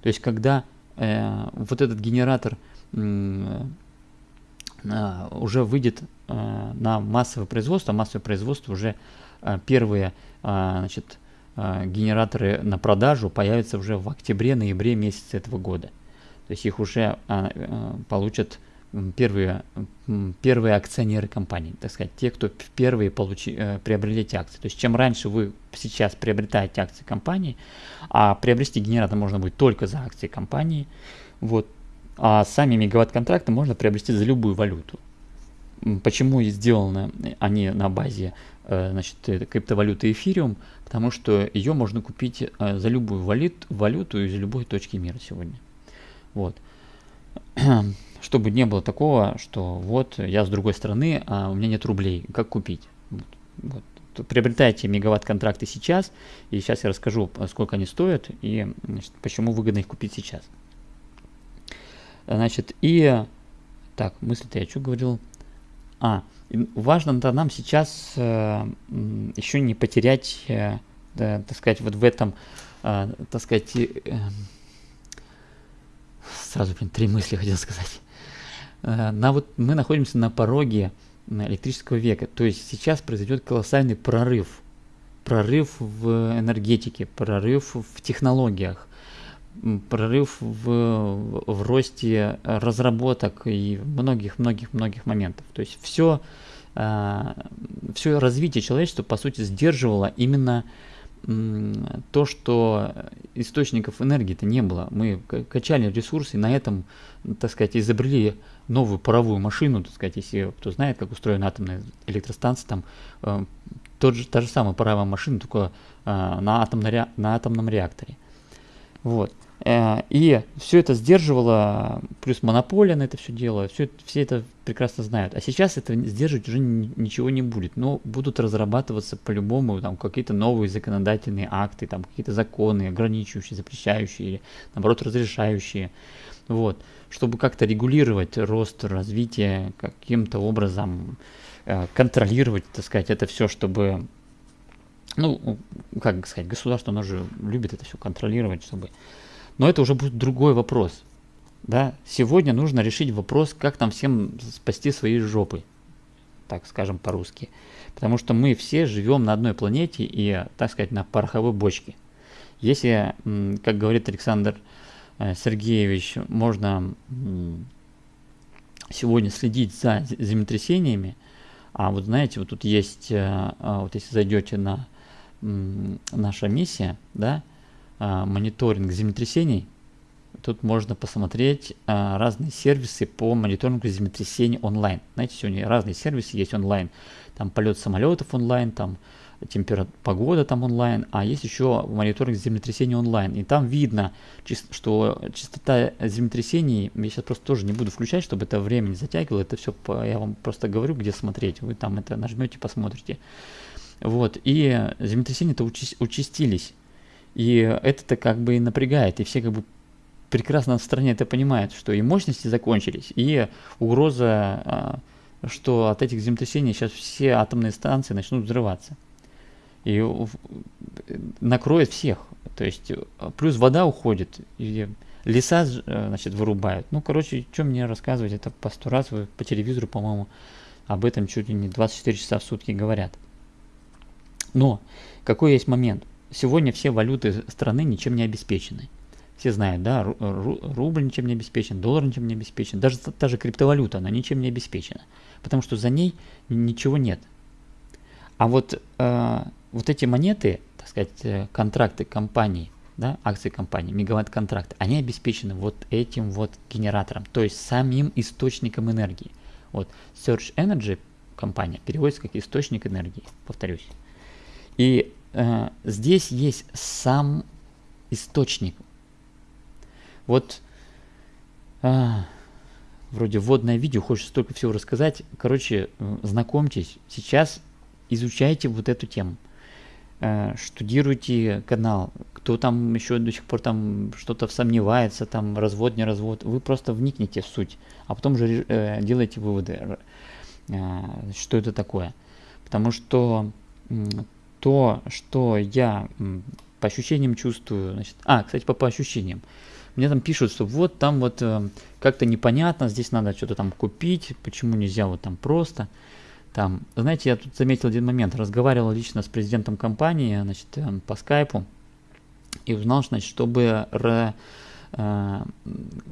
То есть, когда э, вот этот генератор э, уже выйдет э, на массовое производство, а массовое производство уже э, первые э, значит, э, генераторы на продажу появятся уже в октябре-ноябре месяце этого года. То есть их уже э, получат первые, первые акционеры компании, так сказать, те, кто впервые получи, э, приобрели эти акции. То есть чем раньше вы сейчас приобретаете акции компании, а приобрести генератор можно будет только за акции компании, вот, а сами мегаватт-контракты можно приобрести за любую валюту. Почему сделаны они на базе э, значит, криптовалюты эфириум? Потому что ее можно купить э, за любую валют, валюту из любой точки мира сегодня. Вот. Чтобы не было такого, что вот я с другой стороны, а у меня нет рублей, как купить? Вот. Вот. Приобретайте мегаватт-контракты сейчас, и сейчас я расскажу, сколько они стоят и значит, почему выгодно их купить сейчас. Значит, и так, мысли-то я что говорил? А, важно-то нам сейчас э, еще не потерять, э, да, так сказать, вот в этом, э, так сказать, э, сразу, блин, три мысли хотел сказать. Э, на вот мы находимся на пороге электрического века, то есть сейчас произойдет колоссальный прорыв, прорыв в энергетике, прорыв в технологиях, прорыв в, в росте разработок и многих-многих-многих моментов. То есть все, а, все развитие человечества, по сути, сдерживало именно то, что источников энергии-то не было. Мы качали ресурсы, на этом, так сказать, изобрели новую паровую машину, так сказать, если кто знает, как устроена атомная электростанция, там э, тот же, та же самая паровая машина, только э, на, атомно, на атомном реакторе. Вот. Э, и все это сдерживало, плюс монополия на это все дело, все, все это прекрасно знают. А сейчас это сдерживать уже ничего не будет. Но будут разрабатываться по-любому там какие-то новые законодательные акты, там какие-то законы, ограничивающие, запрещающие, или наоборот разрешающие. Вот. Чтобы как-то регулировать рост, развитие, каким-то образом э, контролировать, так сказать, это все, чтобы ну, как сказать, государство, оно же любит это все контролировать, чтобы но это уже будет другой вопрос. Да? Сегодня нужно решить вопрос, как нам всем спасти свои жопы, так скажем по-русски. Потому что мы все живем на одной планете и, так сказать, на пороховой бочке. Если, как говорит Александр э, Сергеевич, можно сегодня следить за землетрясениями, а вот знаете, вот тут есть, э, а вот если зайдете на наша миссия, да, а, мониторинг землетрясений, тут можно посмотреть а, разные сервисы по мониторингу землетрясений онлайн. Знаете, сегодня разные сервисы есть онлайн. Там полет самолетов онлайн, там температура, погода там онлайн, а есть еще мониторинг землетрясений онлайн. И там видно, что частота землетрясений, я сейчас просто тоже не буду включать, чтобы это время не затягивало, это все, я вам просто говорю, где смотреть, вы там это нажмете, посмотрите. Вот, и землетрясения-то участились. И это-то как бы и напрягает, и все как бы прекрасно в стране это понимают, что и мощности закончились, и угроза, а, что от этих землетрясений сейчас все атомные станции начнут взрываться. И накроет всех. То есть плюс вода уходит, и леса э, значит, вырубают. Ну, короче, что мне рассказывать, это по сто раз по телевизору, по-моему, об этом чуть ли не 24 часа в сутки говорят. Но какой есть момент? Сегодня все валюты страны ничем не обеспечены. Все знают, да, рубль ничем не обеспечен, доллар ничем не обеспечен, даже та же криптовалюта, она ничем не обеспечена, потому что за ней ничего нет. А вот, э, вот эти монеты, так сказать, э, контракты компаний, да, акции компании, мегаватт-контракты, они обеспечены вот этим вот генератором, то есть самим источником энергии. Вот Search Energy компания переводится как источник энергии, повторюсь. И здесь есть сам источник. Вот э, вроде вводное видео, хочется столько всего рассказать. Короче, э, знакомьтесь, сейчас изучайте вот эту тему. Э, штудируйте канал. Кто там еще до сих пор там что-то сомневается, там развод, не развод, вы просто вникните в суть, а потом же э, делайте выводы, э, что это такое. Потому что то, что я по ощущениям чувствую, значит, а, кстати, по, по ощущениям, мне там пишут, что вот там вот э, как-то непонятно, здесь надо что-то там купить, почему нельзя вот там просто. Там, знаете, я тут заметил один момент, разговаривал лично с президентом компании, значит, э, по скайпу, и узнал, значит, чтобы ре,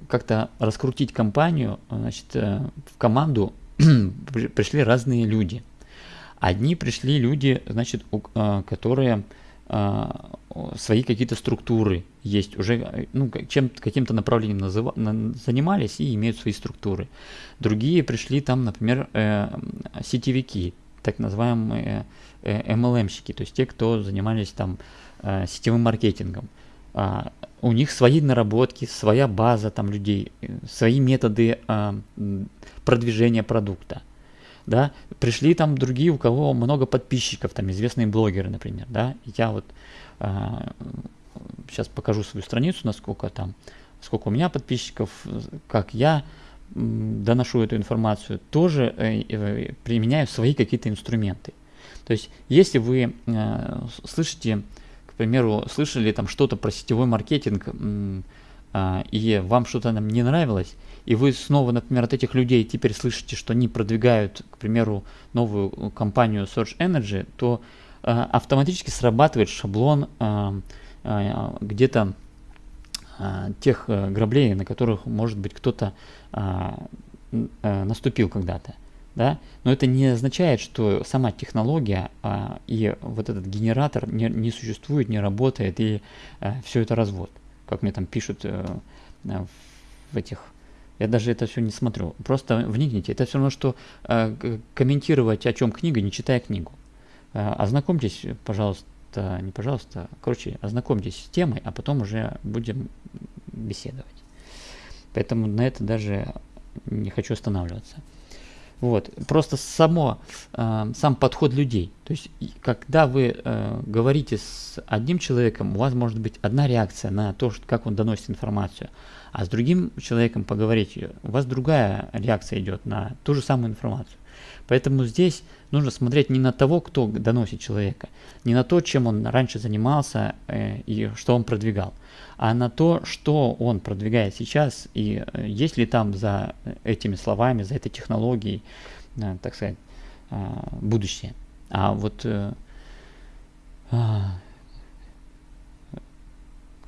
как-то раскрутить компанию, значит, в команду пришли разные люди. Одни пришли люди, значит, которые свои какие-то структуры есть, уже ну, чем, каким-то направлением называ, занимались и имеют свои структуры. Другие пришли там, например, э, сетевики, так называемые э, MLM-щики, то есть те, кто занимались там э, сетевым маркетингом. А, у них свои наработки, своя база там людей, э, свои методы а, продвижения продукта да, пришли там другие, у кого много подписчиков, там известные блогеры, например, да, я вот а, сейчас покажу свою страницу, насколько там, сколько у меня подписчиков, как я доношу эту информацию, тоже э, э, применяю свои какие-то инструменты. То есть, если вы э, слышите, к примеру, слышали там что-то про сетевой маркетинг, э, и вам что-то там не нравилось, и вы снова, например, от этих людей теперь слышите, что они продвигают, к примеру, новую компанию Search Energy, то э, автоматически срабатывает шаблон э, э, где-то э, тех э, граблей, на которых, может быть, кто-то э, э, наступил когда-то. Да? Но это не означает, что сама технология э, и вот этот генератор не, не существует, не работает, и э, все это развод, как мне там пишут э, в этих я даже это все не смотрю. Просто вникните. Это все равно, что э, комментировать, о чем книга, не читая книгу. Э, ознакомьтесь, пожалуйста, не пожалуйста, короче, ознакомьтесь с темой, а потом уже будем беседовать. Поэтому на это даже не хочу останавливаться. Вот. Просто само, э, сам подход людей. То есть, когда вы э, говорите с одним человеком, у вас может быть одна реакция на то, как он доносит информацию. А с другим человеком поговорить, у вас другая реакция идет на ту же самую информацию. Поэтому здесь нужно смотреть не на того, кто доносит человека, не на то, чем он раньше занимался э, и что он продвигал, а на то, что он продвигает сейчас и э, есть ли там за этими словами, за этой технологией, э, так сказать, будущее. А вот, как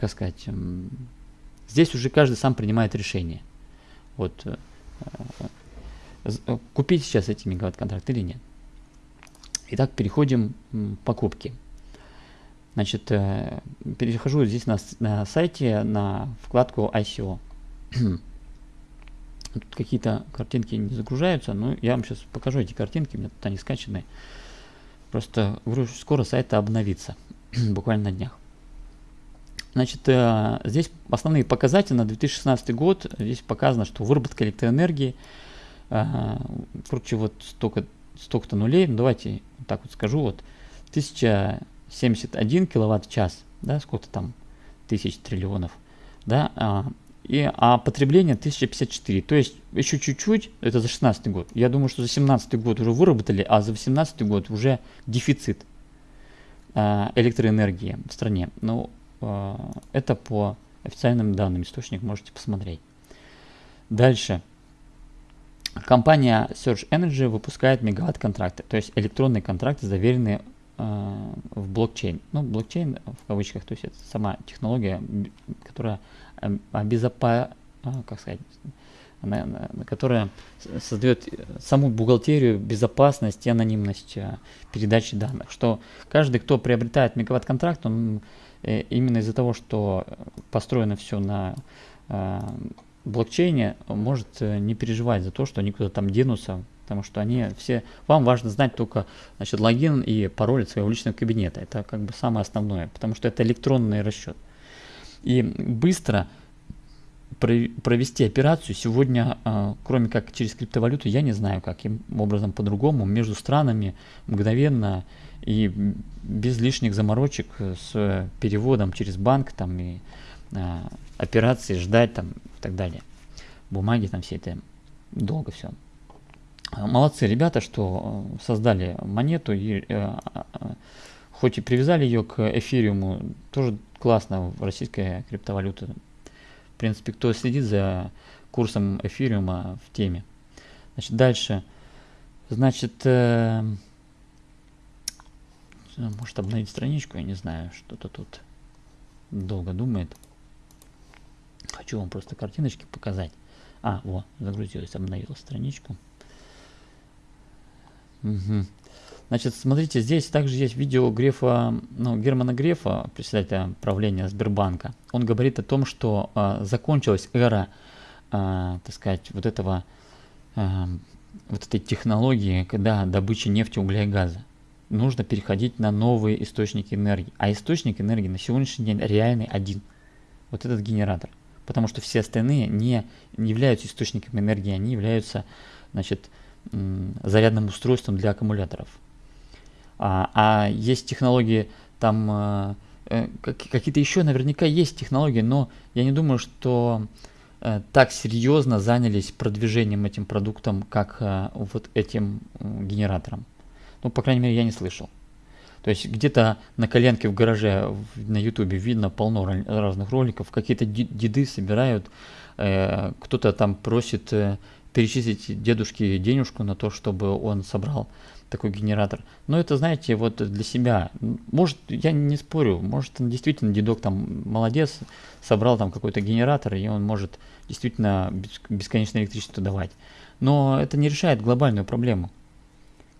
сказать, Здесь уже каждый сам принимает решение. Вот э, э, купить сейчас эти мегаватт-контракты или нет. Итак, переходим к покупке. Значит, э, перехожу здесь на, на сайте на вкладку ICO. Тут какие-то картинки не загружаются, но я вам сейчас покажу эти картинки, у меня тут они скачаны. Просто скоро сайт обновится, буквально на днях. Значит, э, здесь основные показатели на 2016 год. Здесь показано, что выработка электроэнергии, э, короче, вот столько, столько-то нулей. Ну, давайте так вот скажу, вот 1071 киловатт-час, да, сколько там тысяч триллионов, да, а, и, а потребление 1054, то есть еще чуть-чуть, это за 16 год. Я думаю, что за 17 год уже выработали, а за 18 год уже дефицит э, электроэнергии в стране. Ну, Э, это по официальным данным, источник можете посмотреть. Дальше. Компания Search Energy выпускает мегаватт-контракты, то есть электронные контракты, заверенные э, в блокчейн. Ну, блокчейн в кавычках, то есть это сама технология, которая э, обезопа... Э, как сказать, которая создает саму бухгалтерию, безопасность и анонимность передачи данных. Что каждый, кто приобретает мегаватт-контракт, он Э, именно из-за того, что построено все на э, блокчейне, может э, не переживать за то, что они куда-то там денутся, потому что они все... Вам важно знать только значит, логин и пароль от своего личного кабинета. Это как бы самое основное, потому что это электронный расчет. И быстро провести операцию сегодня, кроме как через криптовалюту, я не знаю, каким образом по-другому, между странами мгновенно и без лишних заморочек с переводом через банк там и а, операции ждать там и так далее. Бумаги там все это долго все. Молодцы ребята, что создали монету и э, хоть и привязали ее к эфириуму, тоже классно российская криптовалюта. В принципе, кто следит за курсом эфириума в теме. Значит, дальше. Значит, э, может обновить страничку, я не знаю, что-то тут долго думает. Хочу вам просто картиночки показать. А, вот, загрузилась, обновила страничку. Угу. Значит, смотрите, здесь также есть видео Грефа, ну, Германа Грефа, председателя правления Сбербанка. Он говорит о том, что э, закончилась эра, э, так сказать, вот этого, э, вот этой технологии, когда добыча нефти, угля и газа. Нужно переходить на новые источники энергии. А источник энергии на сегодняшний день реальный один. Вот этот генератор. Потому что все остальные не, не являются источниками энергии, они являются, значит, зарядным устройством для аккумуляторов. А, а есть технологии там э, э какие-то еще наверняка есть технологии, но я не думаю, что э, так серьезно занялись продвижением этим продуктом, как э, вот этим генератором. Ну, по крайней мере, я не слышал. То есть где-то на коленке в гараже на ютубе видно полно разных роликов, какие-то деды собирают, э, кто-то там просит э, перечислить дедушке денежку на то, чтобы он собрал такой генератор. Но это, знаете, вот для себя. Может, я не спорю, может, он действительно дедок там молодец, собрал там какой-то генератор, и он может действительно бесконечное электричество давать. Но это не решает глобальную проблему.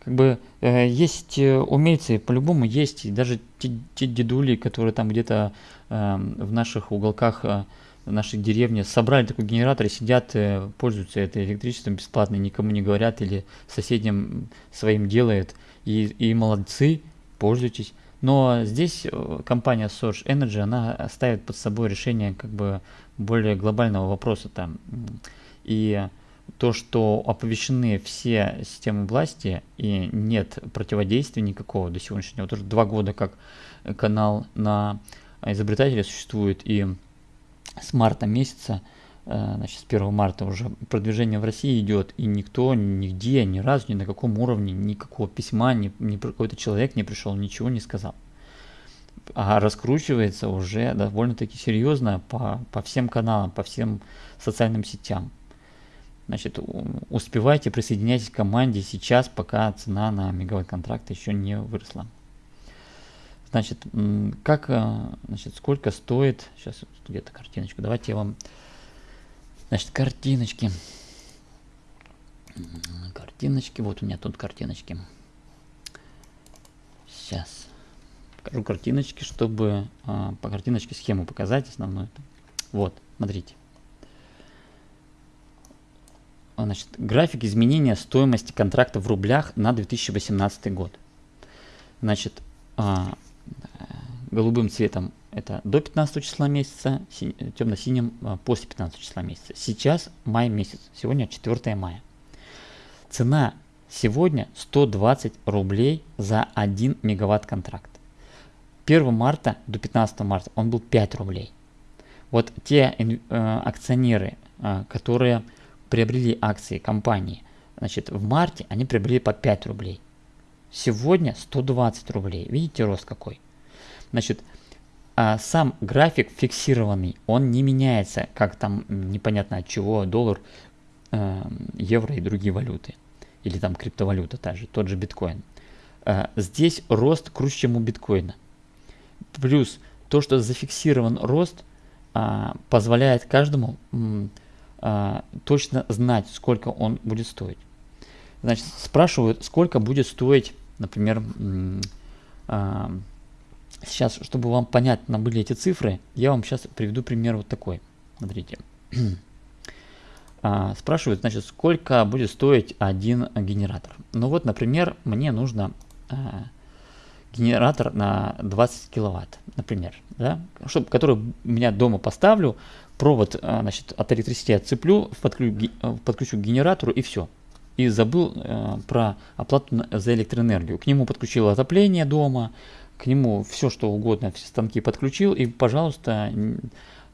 Как бы э, есть э, умельцы, по-любому есть, и даже те, те дедули, которые там где-то э, в наших уголках э, нашей деревне собрали такой генератор и сидят, э, пользуются это электричеством бесплатно, никому не говорят или соседям своим делают. И, и молодцы, пользуйтесь. Но здесь э, компания Source Energy, она ставит под собой решение как бы более глобального вопроса там. И то, что оповещены все системы власти и нет противодействия никакого до сегодняшнего, вот уже два года как канал на изобретателя существует и с марта месяца, э, значит, с 1 марта уже продвижение в России идет, и никто нигде, ни разу, ни на каком уровне, никакого письма, ни, ни какой-то человек не пришел, ничего не сказал. А раскручивается уже довольно-таки серьезно по, по всем каналам, по всем социальным сетям. Значит, успевайте, присоединяйтесь к команде сейчас, пока цена на мегаватт контракт еще не выросла. Значит, как, э, значит, сколько стоит, сейчас где-то картиночку, давайте я вам, значит, картиночки, картиночки, вот у меня тут картиночки. Сейчас покажу картиночки, чтобы а, по картиночке схему показать основную. Вот, смотрите. Значит, график изменения стоимости контракта в рублях на 2018 год. Значит, а, голубым цветом это до 15 числа месяца, темно-синим а, после 15 числа месяца. Сейчас май месяц, сегодня 4 мая. Цена сегодня 120 рублей за 1 мегаватт контракт. 1 марта до 15 марта он был 5 рублей. Вот те э, акционеры, э, которые приобрели акции компании, значит, в марте они приобрели по 5 рублей. Сегодня 120 рублей. Видите рост какой? Значит, а сам график фиксированный, он не меняется, как там непонятно от чего, доллар, э, евро и другие валюты. Или там криптовалюта та же, тот же биткоин. Э, здесь рост круче, чем у биткоина. Плюс то, что зафиксирован рост, э, позволяет каждому э, точно знать, сколько он будет стоить. Значит, спрашивают, сколько будет стоить, например, э, Сейчас, чтобы вам понятно были эти цифры, я вам сейчас приведу пример вот такой. Смотрите. а, спрашивают, значит, сколько будет стоить один генератор. Ну вот, например, мне нужно а, генератор на 20 киловатт, например, да, чтобы, который у меня дома поставлю, провод а, значит, от электричества отцеплю, подключу, подключу к генератору и все. И забыл а, про оплату за электроэнергию. К нему подключил отопление дома, к нему все что угодно, все станки подключил, и, пожалуйста,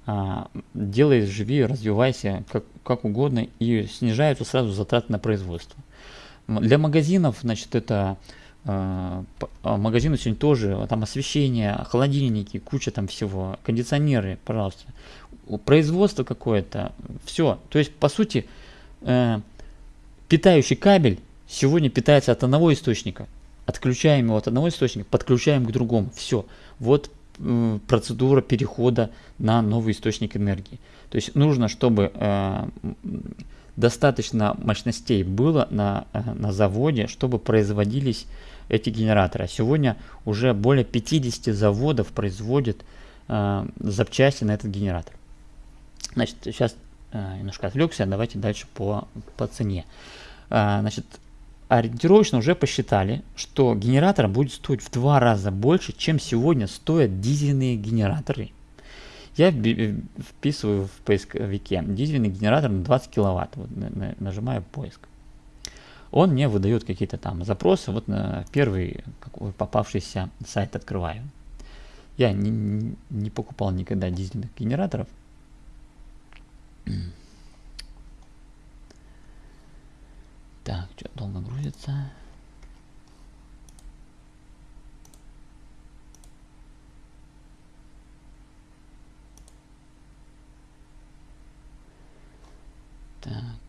а, делай, живи, развивайся как, как угодно, и снижаются сразу затраты на производство. Для магазинов, значит, это магазины сегодня тоже, там освещение, холодильники, куча там всего, кондиционеры, пожалуйста. Производство какое-то, все. То есть, по сути, э, питающий кабель сегодня питается от одного источника – Отключаем его от одного источника, подключаем к другому. Все. Вот э, процедура перехода на новый источник энергии. То есть нужно, чтобы э, достаточно мощностей было на, на заводе, чтобы производились эти генераторы. А сегодня уже более 50 заводов производят э, запчасти на этот генератор. Значит, сейчас э, немножко отвлекся, давайте дальше по, по цене. Э, значит, ориентировочно уже посчитали, что генератор будет стоить в два раза больше, чем сегодня стоят дизельные генераторы. Я вписываю в поисковике дизельный генератор на 20 киловатт, вот, нажимаю поиск. Он мне выдает какие-то там запросы, вот на первый попавшийся сайт открываю. Я не, не покупал никогда дизельных генераторов, так, что долго грузится. Так.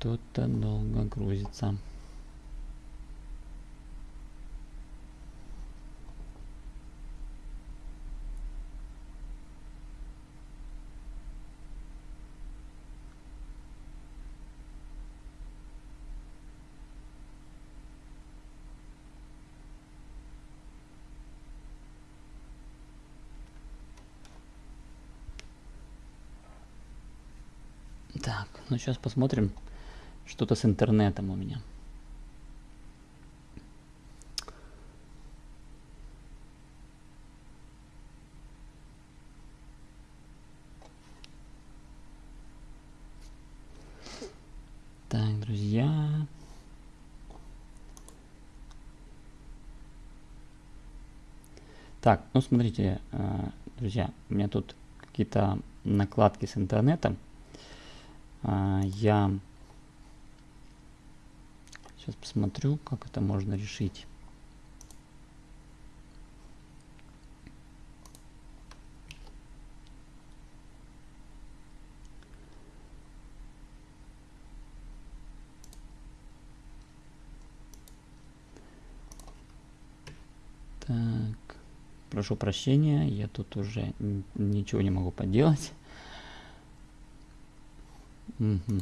Что-то долго грузится. Так, ну сейчас посмотрим. Что-то с интернетом у меня. Так, друзья. Так, ну смотрите, э, друзья, у меня тут какие-то накладки с интернетом. А, я сейчас посмотрю, как это можно решить. Так, прошу прощения, я тут уже ничего не могу поделать. Угу.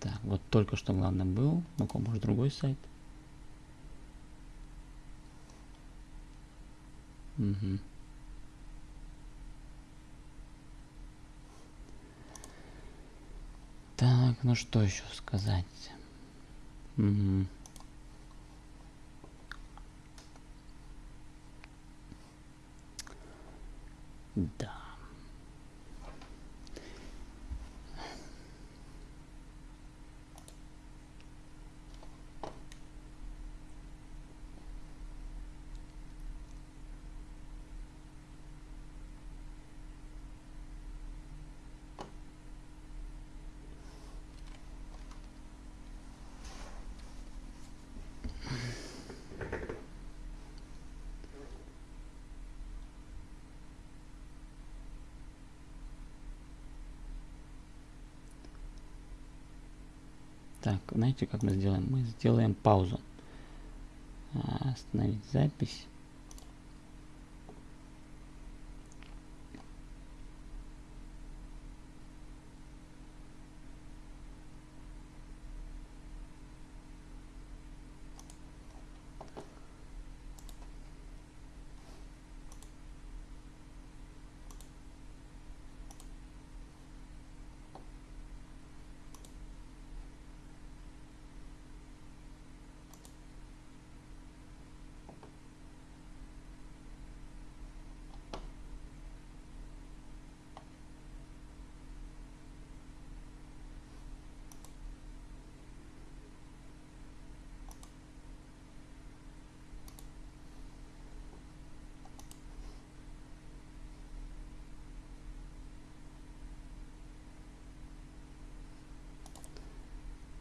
Так, вот только что главное был. Ну-ка, может другой сайт. Угу. Так, ну что еще сказать? Угу. Да. Так, знаете, как мы сделаем? Мы сделаем паузу. А, остановить запись.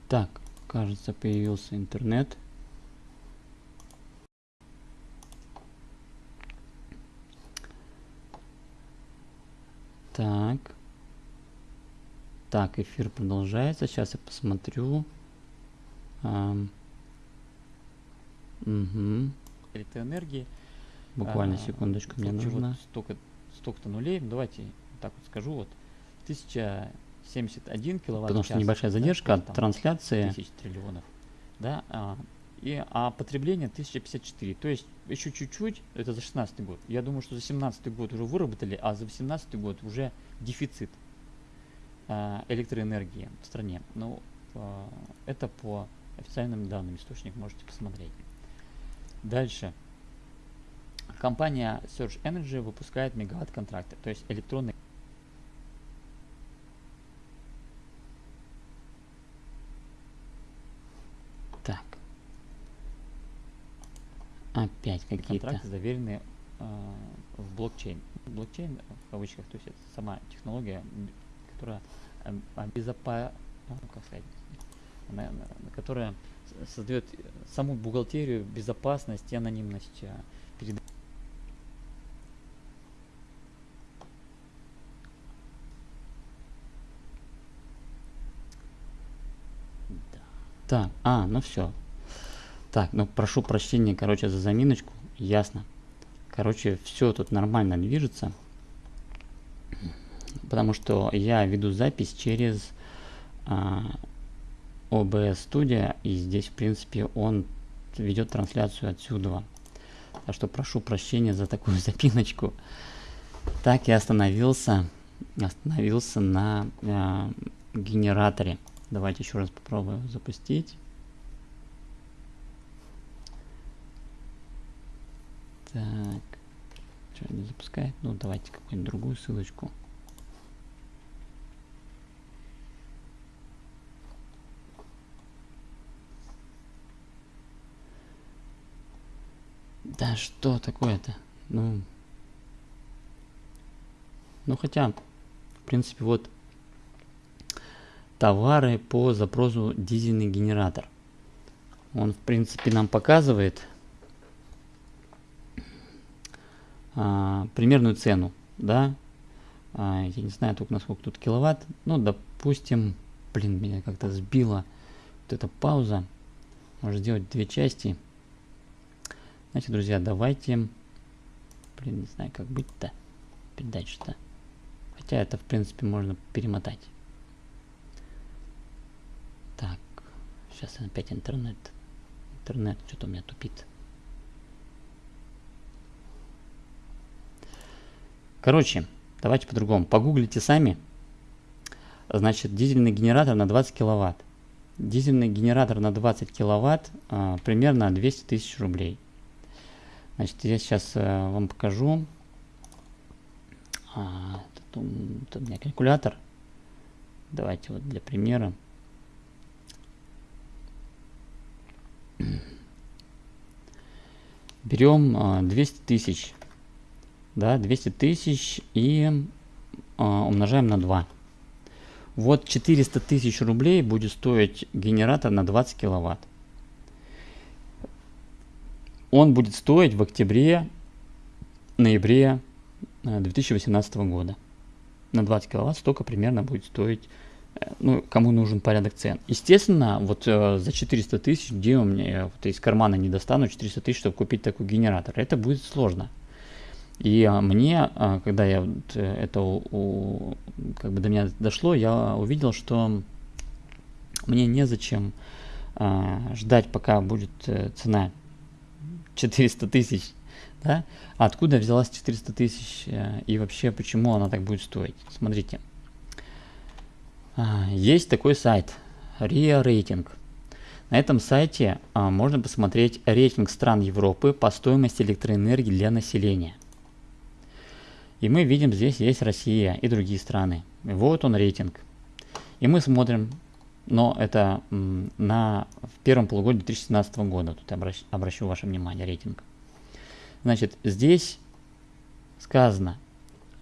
Так, кажется, появился интернет. Так. Так, эфир продолжается. Сейчас я посмотрю. Эм. Угу. Электроэнергии. Буквально а, секундочку, мне нужно. Вот столько, столько-то нулей. Давайте так вот скажу. Вот 1071 киловатт. Потому что небольшая задержка да, от трансляции. Тысяч триллионов. Да, а, и, а потребление 1054. То есть еще чуть-чуть, это за 16 год. Я думаю, что за 17 год уже выработали, а за 18 год уже дефицит а, электроэнергии в стране. Ну, а, это по официальным данным источник можете посмотреть. Дальше. Компания Surge Energy выпускает мегаватт контракты, то есть электронные Так. Опять какие-то. Контракты заверены э, в блокчейн. Блокчейн, в кавычках, то есть это сама технология, которая э, обезопа... Как сказать, на, на, которая создает саму бухгалтерию, безопасность и анонимность э, перед Так, а, ну все. Так, ну прошу прощения, короче, за заминочку. Ясно. Короче, все тут нормально движется. Потому что я веду запись через а, OBS Studio. И здесь, в принципе, он ведет трансляцию отсюда. Так что прошу прощения за такую запиночку. Так я остановился, остановился на э, генераторе. Давайте еще раз попробуем запустить. Так, что не запускает? Ну, давайте какую-нибудь другую ссылочку. Да что такое-то? Ну, ну хотя, в принципе, вот товары по запросу дизельный генератор. Он, в принципе, нам показывает а, примерную цену, да. А, я не знаю только насколько тут киловатт. Ну, допустим, блин, меня как-то сбила вот эта пауза. Может сделать две части. Значит, друзья, давайте... Блин, не знаю, как быть-то. Передача-то. Хотя это, в принципе, можно перемотать. Так, сейчас опять интернет. Интернет что-то у меня тупит. Короче, давайте по-другому. Погуглите сами. Значит, дизельный генератор на 20 киловатт. Дизельный генератор на 20 киловатт а, примерно 200 тысяч рублей. Значит, я сейчас а, вам покажу. А, тут, тут у меня калькулятор. Давайте вот для примера. Берем 200 а, тысяч. Да, 200 тысяч и а, умножаем на 2. Вот 400 тысяч рублей будет стоить генератор на 20 киловатт. Он будет стоить в октябре, ноябре 2018 а, года. На 20 киловатт столько примерно будет стоить ну, кому нужен порядок цен. Естественно, вот э, за 400 тысяч, где у меня, вот из кармана не достану 400 тысяч, чтобы купить такой генератор, это будет сложно. И а, мне, а, когда я э, это у, у, как бы до меня дошло, я увидел, что мне незачем а, ждать, пока будет а, цена 400 тысяч. Да? откуда взялась 400 тысяч и вообще почему она так будет стоить? Смотрите. Есть такой сайт RIA Rating. На этом сайте можно посмотреть рейтинг стран Европы по стоимости электроэнергии для населения. И мы видим, здесь есть Россия и другие страны. Вот он рейтинг. И мы смотрим, но это на, в первом полугодии 2017 года. Тут обращ, обращу ваше внимание, рейтинг. Значит, здесь сказано,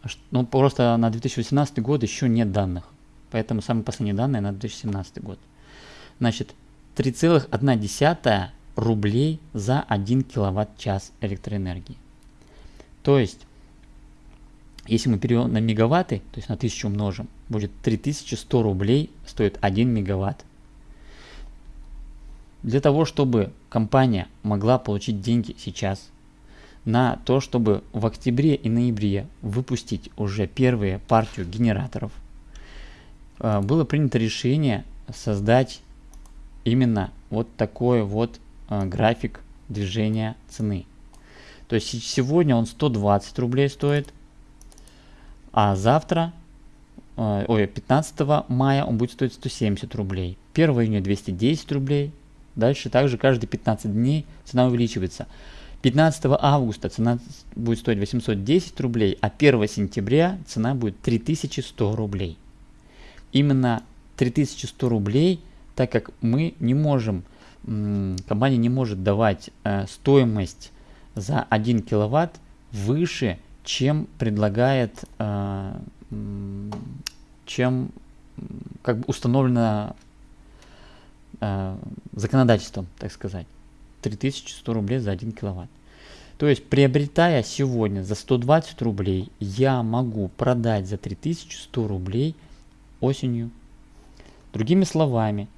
что, ну просто на 2018 год еще нет данных. Поэтому самые последние данные на 2017 год. Значит, 3,1 рублей за 1 киловатт-час электроэнергии. То есть, Если мы переведем на мегаватты, то есть на 1000 умножим, будет 3100 рублей стоит 1 мегаватт. Для того, чтобы компания могла получить деньги сейчас на то, чтобы в октябре и ноябре выпустить уже первые партию генераторов, э, было принято решение создать именно вот такой вот э, график движения цены. То есть сегодня он 120 рублей стоит, а завтра, э, ой, 15 мая он будет стоить 170 рублей. 1 июня 210 рублей. Дальше также каждые 15 дней цена увеличивается. 15 августа цена будет стоить 810 рублей, а 1 сентября цена будет 3100 рублей. Именно 3100 рублей, так как мы не можем, компания не может давать э, стоимость за 1 киловатт выше, чем предлагает, э, чем как бы установлено э, законодательством, так сказать. 3100 рублей за 1 киловатт. То есть, приобретая сегодня за 120 рублей, я могу продать за 3100 рублей осенью. Другими словами,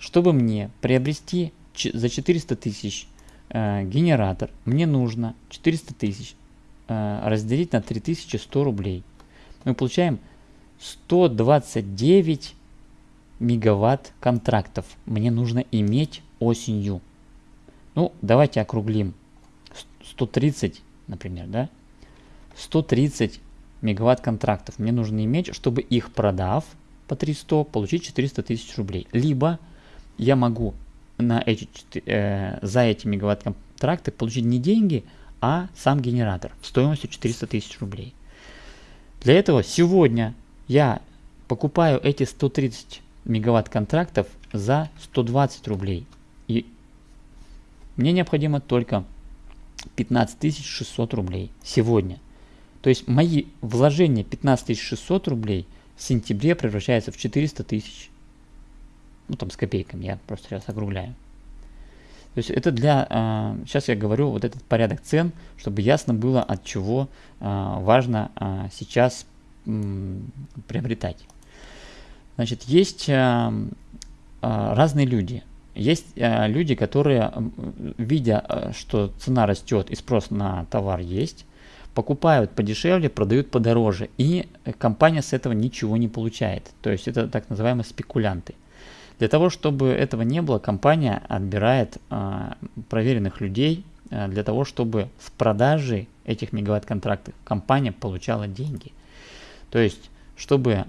чтобы мне приобрести за 400 тысяч э, генератор, мне нужно 400 тысяч разделить на 3100 рублей. Мы получаем 129 мегаватт контрактов мне нужно иметь осенью. Ну, давайте округлим. 130, например, да? 130 мегаватт контрактов мне нужно иметь, чтобы их продав по 300, получить 400 тысяч рублей. Либо я могу на эти, э, за эти мегаватт контракты получить не деньги, а сам генератор стоимостью 400 тысяч рублей. Для этого сегодня я покупаю эти 130 мегаватт контрактов за 120 рублей. И мне необходимо только 15 600 рублей сегодня. То есть мои вложения 15 600 рублей в сентябре превращаются в 400 тысяч. Ну там с копейками, я просто сейчас округляю. То есть это для, э, сейчас я говорю вот этот порядок цен, чтобы ясно было, от чего э, важно э, сейчас э, приобретать. Значит, есть э, э, разные люди. Есть э, люди, которые, видя, э, что цена растет и спрос на товар есть, покупают подешевле, продают подороже. И компания с этого ничего не получает. То есть это так называемые спекулянты. Для того, чтобы этого не было, компания отбирает э, проверенных людей э, для того, чтобы с продажи этих мегаватт-контрактов компания получала деньги. То есть, чтобы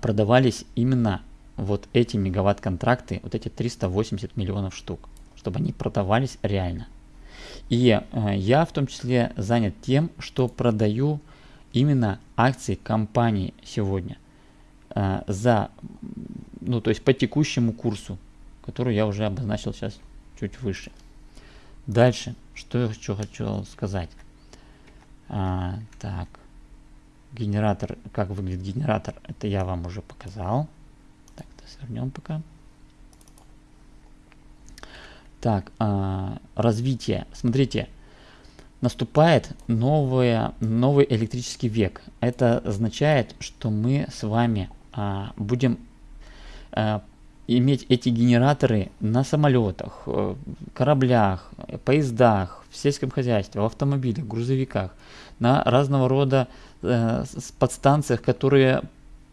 продавались именно вот эти мегаватт-контракты, вот эти 380 миллионов штук, чтобы они продавались реально. И э, я в том числе занят тем, что продаю именно акции компании сегодня э, за, ну то есть по текущему курсу, который я уже обозначил сейчас чуть выше. Дальше, что я хочу, хочу сказать. А, так, Генератор, как выглядит генератор, это я вам уже показал. Так, свернем пока. Так, а, развитие. Смотрите, наступает новое, новый электрический век. Это означает, что мы с вами а, будем иметь эти генераторы на самолетах, э, кораблях, поездах, в сельском хозяйстве, в автомобилях, грузовиках, на разного рода э, подстанциях, которые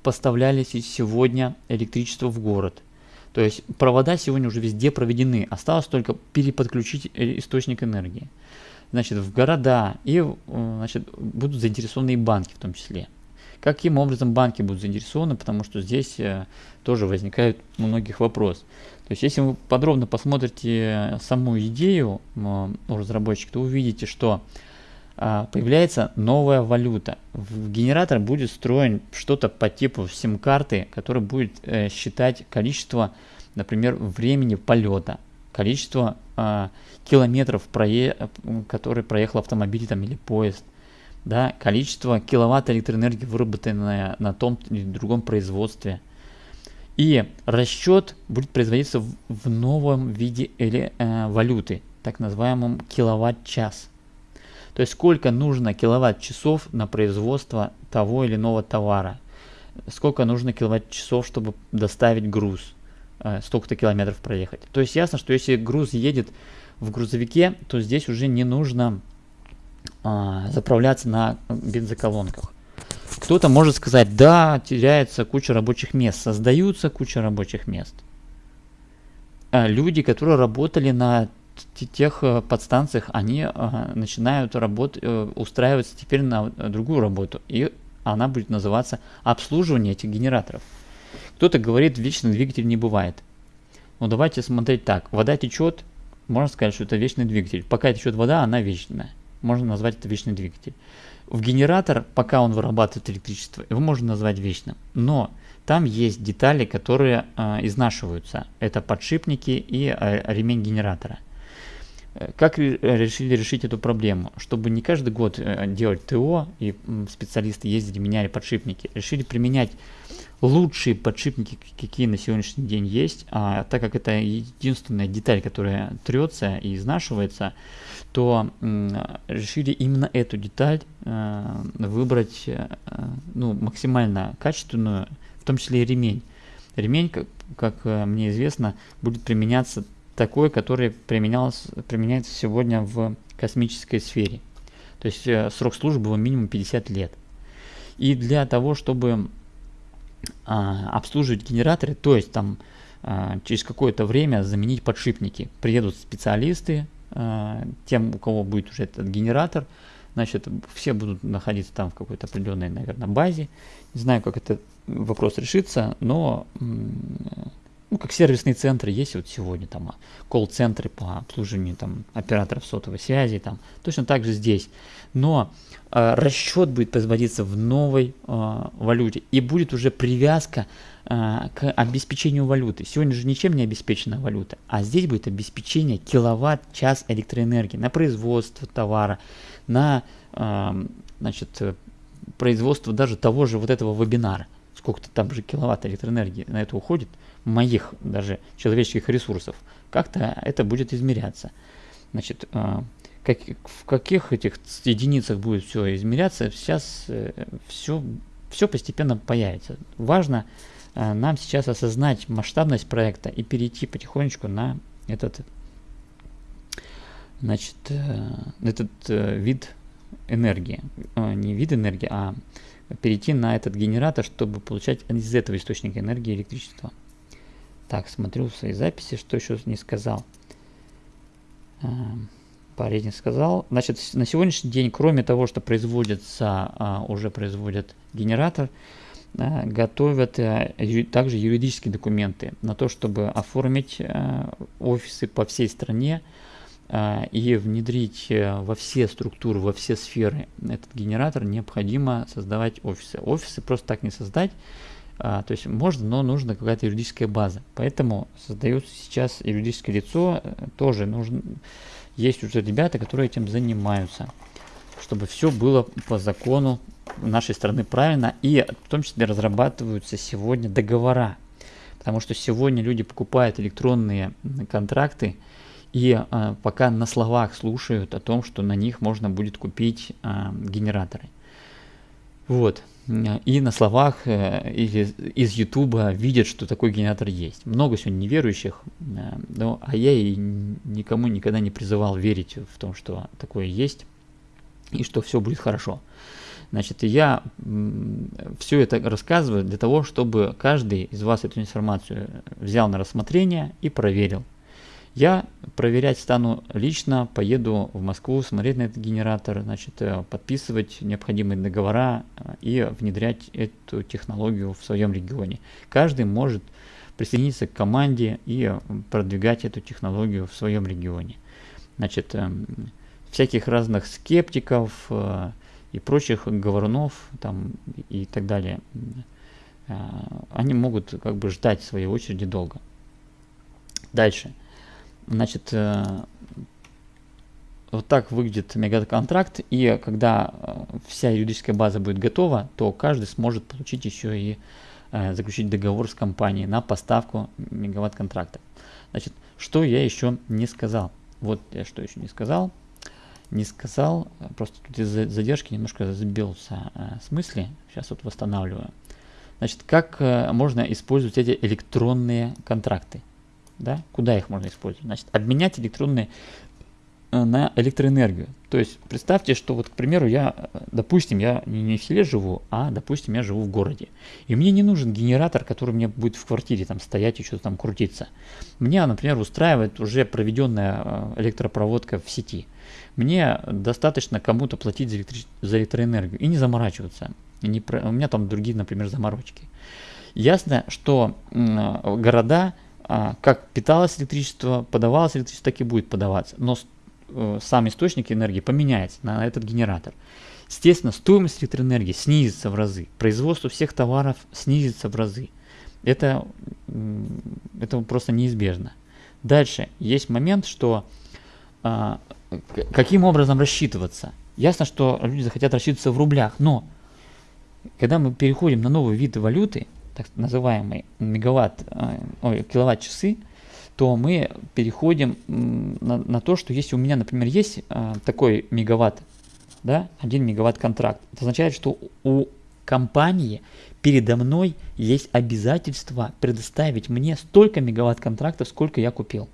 поставляли сегодня электричество в город. То есть провода сегодня уже везде проведены, осталось только переподключить э, источник энергии. Значит, в города и э, значит, будут заинтересованы и банки в том числе. Каким образом банки будут заинтересованы, потому что здесь э, тоже возникает у многих вопрос. То есть, если вы подробно посмотрите саму идею у разработчика, то увидите, что а, появляется новая валюта. В генератор будет строен что-то по типу сим-карты, который будет э, считать количество, например, времени полета, количество э, километров, прое... который проехал автомобиль там, или поезд, да, количество киловатт электроэнергии, выработанное на том или другом производстве. И расчет будет производиться в, в новом виде или, э, валюты, так называемом киловатт-час. То есть сколько нужно киловатт-часов на производство того или иного товара. Сколько нужно киловатт-часов, чтобы доставить груз. Э, столько-то километров проехать. То есть ясно, что если груз едет в грузовике, то здесь уже не нужно а, заправляться на бензоколонках. Кто-то может сказать, да, теряется куча рабочих мест, создаются куча рабочих мест. А люди, которые работали на тех э, подстанциях, они а, начинают работать, э, устраиваться теперь на другую работу. И она будет называться обслуживание этих генераторов. Кто-то говорит, вечный двигатель не бывает. Ну давайте смотреть так. Вода течет, можно сказать, что это вечный двигатель. Пока течет вода, она вечная. Можно назвать это вечный двигатель. В генератор, пока он вырабатывает электричество, его можно назвать вечным. Но там есть детали, которые э, изнашиваются. Это подшипники и э, ремень генератора. Э, как решили решить эту проблему? Чтобы не каждый год э, делать ТО и специалисты ездили, меняли подшипники, решили применять лучшие подшипники, какие на сегодняшний день есть, а так как это единственная деталь, которая трется и изнашивается, то решили именно эту деталь э, выбрать э, ну, максимально качественную, в том числе и ремень. Ремень, как, как э, мне известно, будет применяться такой, который применялся, применяется сегодня в космической сфере. То есть срок службы минимум 50 лет. И для того, чтобы а, обслуживать генераторы, то есть там а, через какое-то время заменить подшипники. Приедут специалисты, а, тем, у кого будет уже этот генератор, значит, все будут находиться там в какой-то определенной, наверное, базе. Не знаю, как этот вопрос решится, но ну, как сервисные центры есть вот сегодня, там, колл-центры по обслуживанию там, операторов сотовой связи, там, точно так же здесь. Но э, расчет будет производиться в новой э, валюте, и будет уже привязка э, к обеспечению валюты. Сегодня же ничем не обеспечена валюта, а здесь будет обеспечение киловатт-час электроэнергии на производство товара, на э, значит, производство даже того же вот этого вебинара. Сколько-то там же киловатт электроэнергии на это уходит – моих даже человеческих ресурсов, как-то это будет измеряться. Значит, а, как, в каких этих единицах будет все измеряться, сейчас э, все, все постепенно появится. Важно э, нам сейчас осознать масштабность проекта и перейти потихонечку на этот, значит, э, этот вид энергии. Не вид энергии, а перейти на этот генератор, чтобы получать из этого источника энергии электричество. Так, смотрю в своей записи, что еще не сказал. Эм, Парень сказал. Значит, на сегодняшний день, кроме того, что производится, а, уже производят генератор, а, готовят а, также юридические документы на то, чтобы оформить офисы по всей стране и внедрить во все структуры, во все сферы этот генератор, необходимо создавать офисы. Офисы просто так не создать, а, то есть можно, но нужна какая-то юридическая база. Поэтому создается сейчас юридическое лицо, э, тоже нужно, есть уже ребята, которые этим занимаются, чтобы все было по закону нашей страны правильно, и в том числе разрабатываются сегодня договора. Потому что сегодня люди покупают электронные контракты, и а, пока на словах слушают о том, что на них можно будет купить а, генераторы. Вот. И на словах э, или из Ютуба видят, что такой генератор есть. Много сегодня неверующих, э, но, а я и никому никогда не призывал верить в том, что такое есть и что все будет хорошо. Значит, я все это рассказываю для того, чтобы каждый из вас эту информацию взял на рассмотрение и проверил. Я проверять стану лично, поеду в Москву, смотреть на этот генератор, значит, э, подписывать необходимые договора э, и внедрять эту технологию в своем регионе. Каждый может присоединиться к команде и продвигать эту технологию в своем регионе. Значит, эм, всяких разных скептиков э, и прочих говорунов там, и так далее, они могут как бы ждать своей очереди долго. Дальше. Значит, э, вот так выглядит мегаконтракт, и когда э, вся юридическая база будет готова, то каждый сможет получить еще и э, заключить договор с компанией на поставку мегаватт-контракта. Значит, что я еще не сказал? Вот я что еще не сказал. не сказал, просто тут из-за задержки немножко сбился с мысли, сейчас вот восстанавливаю. Значит, как можно использовать эти электронные контракты? Да? Куда их можно использовать? Значит, обменять электронные Э, на электроэнергию. То есть представьте, что вот, к примеру, я, э, допустим, я не в селе живу, а, допустим, я живу в городе. И мне не нужен генератор, который мне будет в квартире там стоять и что-то там крутиться. Меня, например, устраивает уже проведенная э, электропроводка в сети. Мне достаточно кому-то платить за, электри... за электроэнергию и не заморачиваться. И не про... У меня там другие, например, заморочки. Ясно, что города, как питалось электричество, подавалось электричество, так и будет подаваться. Но Э, сам источник энергии поменяется на этот генератор. Естественно, стоимость электроэнергии снизится в разы, производство всех товаров снизится в разы. Это, это просто неизбежно. Дальше есть момент, что а, каким образом рассчитываться. Ясно, что люди захотят рассчитываться в рублях, но когда мы переходим на новый вид валюты, так называемый мегаватт, э, ой, киловатт-часы, то мы переходим на, на то, что если у меня, например, есть а, такой мегаватт, да, 1 мегаватт контракт, это означает, что у компании передо мной есть обязательство предоставить мне столько мегаватт контрактов, сколько я купил.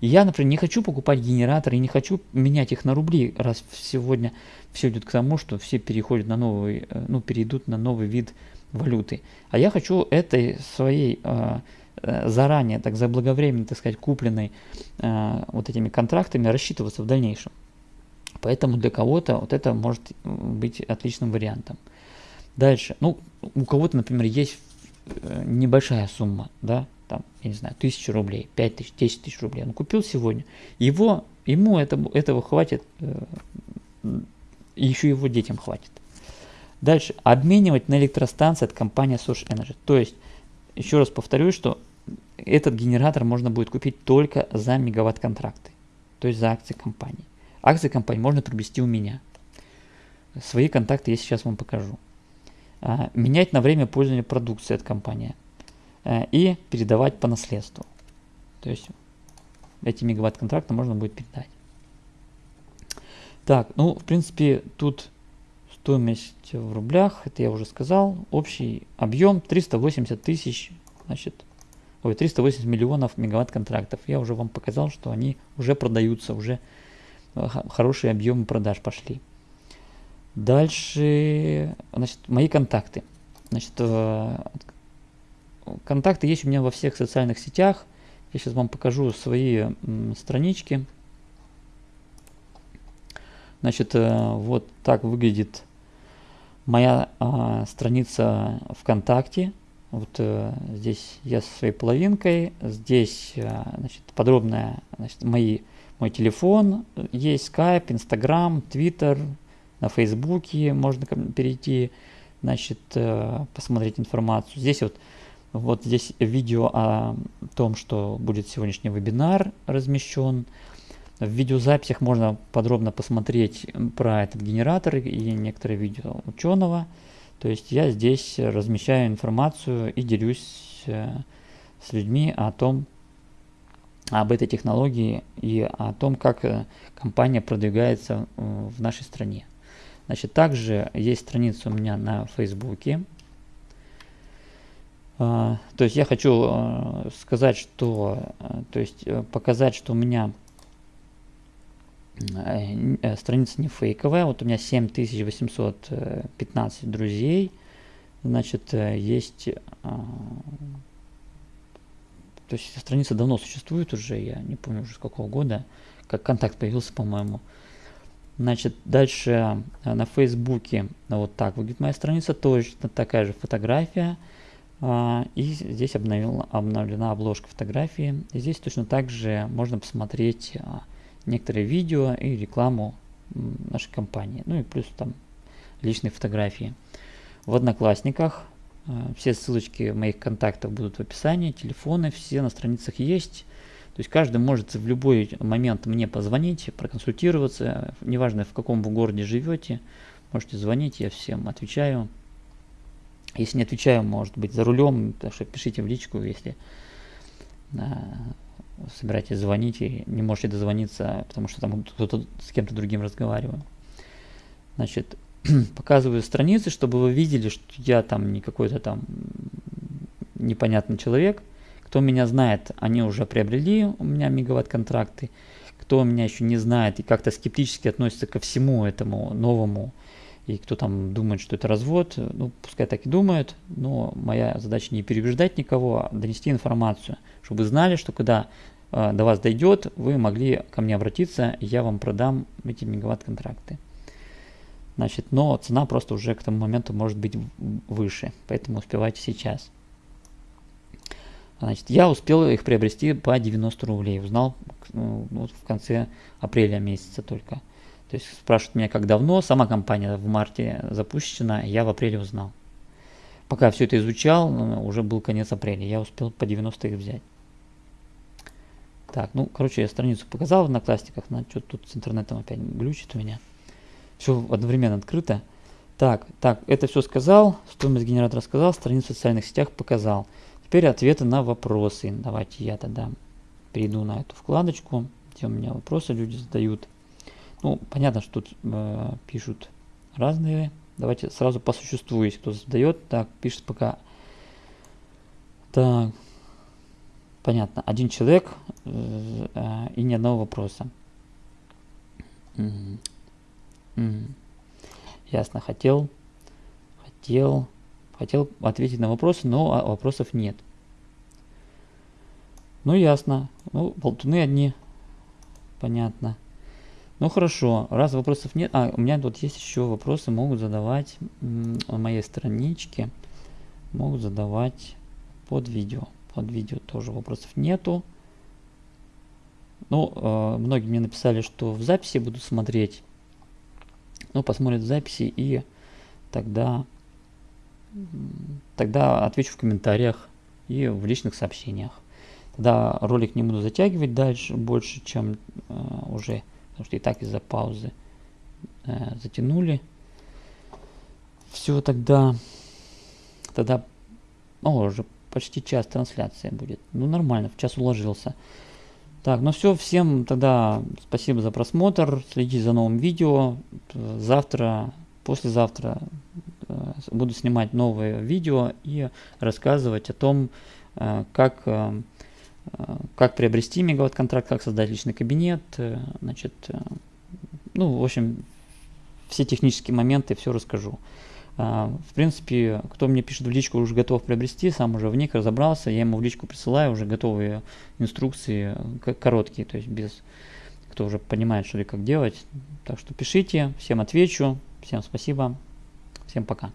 И я, например, не хочу покупать генераторы и не хочу менять их на рубли, раз сегодня все идет к тому, что все переходят на новый, э, ну, перейдут на новый вид валюты. А я хочу этой своей э, Э, заранее, так заблаговременно, так сказать, купленной э, вот этими контрактами рассчитываться в дальнейшем. Поэтому для кого-то вот это может быть отличным вариантом. Дальше, ну, у кого-то, например, есть э, небольшая сумма, да, там, я не знаю, тысяча рублей, пять тысяч, десять тысяч рублей, он купил сегодня, его, ему это, этого хватит, э, еще его детям хватит. Дальше, обменивать на электростанции от компании Source Energy. То есть, еще раз повторюсь, что этот генератор можно будет купить только за мегаватт контракты, то есть за акции компании. Акции компании можно приобрести у меня. Свои контакты я сейчас вам покажу. А, менять на время пользования продукцией от компании а, и передавать по наследству. То есть эти мегаватт контракты можно будет передать. Так, ну, в принципе, тут стоимость в рублях, это я уже сказал. Общий объем 380 тысяч, значит, ой, 380 миллионов мегаватт контрактов. Я уже вам показал, что они уже продаются, уже э, хорошие объемы продаж пошли. Дальше, значит, мои контакты. Значит, э, контакты есть у меня во всех социальных сетях. Я сейчас вам покажу свои странички. Значит, э, вот так выглядит моя а, страница ВКонтакте. Вот э, здесь я со своей половинкой, здесь э, значит, подробная, значит, мои, мой телефон, есть Skype, Instagram, Twitter, на Фейсбуке можно перейти, значит, э, посмотреть информацию. Здесь вот, вот здесь видео о том, что будет сегодняшний вебинар размещен. В видеозаписях можно подробно посмотреть про этот генератор и некоторые видео ученого. То есть я здесь размещаю информацию и делюсь э, с людьми о том, об этой технологии и о том, как э, компания продвигается э, в нашей стране. Значит, также есть страница у меня на Фейсбуке. То есть я хочу сказать, что, то есть показать, что у меня Э, э, страница не фейковая. Вот у меня 7815 друзей. Значит, э, есть... То есть страница давно существует уже, я не помню уже с какого года, как контакт появился, по-моему. Значит, дальше на Фейсбуке вот так выглядит моя страница, точно такая же фотография. А, и здесь обновил, обновлена обложка фотографии. И здесь точно так же можно посмотреть а, некоторые видео и рекламу нашей компании. Ну и плюс там личные фотографии. В Одноклассниках э, все ссылочки моих контактов будут в описании, телефоны все на страницах есть. То есть каждый может в любой момент мне позвонить, проконсультироваться, неважно в каком вы городе живете, можете звонить, я всем отвечаю. Если не отвечаю, может быть за рулем, так что пишите в личку, если э, собираетесь звонить и не можете дозвониться, потому что там кто-то с кем-то другим разговариваю. Значит, показываю страницы, чтобы вы видели, что я там не какой-то там непонятный человек. Кто меня знает, они уже приобрели у меня мегаватт-контракты. Кто меня еще не знает и как-то скептически относится ко всему этому новому, и кто там думает, что это развод, ну, пускай так и думают, но моя задача не переубеждать никого, а донести информацию, чтобы вы знали, что когда э, до вас дойдет, вы могли ко мне обратиться, и я вам продам эти мегаватт-контракты. Значит, но цена просто уже к тому моменту может быть выше, поэтому успевайте сейчас. Значит, я успел их приобрести по 90 рублей, узнал ну, в конце апреля месяца только. То есть спрашивают меня, как давно, сама компания в марте запущена, я в апреле узнал. Пока все это изучал, ну, уже был конец апреля, я успел по 90 их взять. Так, ну, короче, я страницу показал на классиках, на что тут с интернетом опять глючит у меня. Все одновременно открыто. Так, так, это все сказал, стоимость генератора сказал, страницу в социальных сетях показал. Теперь ответы на вопросы. Давайте я тогда перейду на эту вкладочку, где у меня вопросы люди задают. Ну, понятно, что тут э, пишут разные. Давайте сразу по существу, если кто задает. Так, пишет пока. Так, понятно. Один человек э, э, и ни одного вопроса. Угу. Угу. Ясно, хотел, хотел, хотел ответить на вопросы, но вопросов нет. Ну, ясно. Ну, болтуны одни. Понятно. Ну хорошо, раз вопросов нет, а у меня тут есть еще вопросы, могут задавать на моей страничке, могут задавать под видео. Под видео тоже вопросов нету. Ну, э, многие мне написали, что в записи будут смотреть. Ну, посмотрят в записи и тогда, тогда отвечу в комментариях и в личных сообщениях. Тогда ролик не буду затягивать дальше больше, чем э, уже потому что и так из-за паузы э, затянули. Все, тогда, тогда, о, уже почти час трансляция будет. Ну, нормально, в час уложился. Так, ну все, всем тогда спасибо за просмотр, следите за новым видео. Завтра, послезавтра э, буду снимать новое видео и рассказывать о том, э, как э, как приобрести мегаватт-контракт, как создать личный кабинет, значит, ну, в общем, все технические моменты, все расскажу. А, в принципе, кто мне пишет в личку, уже готов приобрести, сам уже в них разобрался, я ему в личку присылаю уже готовые инструкции, короткие, то есть без, кто уже понимает, что и как делать. Так что пишите, всем отвечу, всем спасибо, всем пока.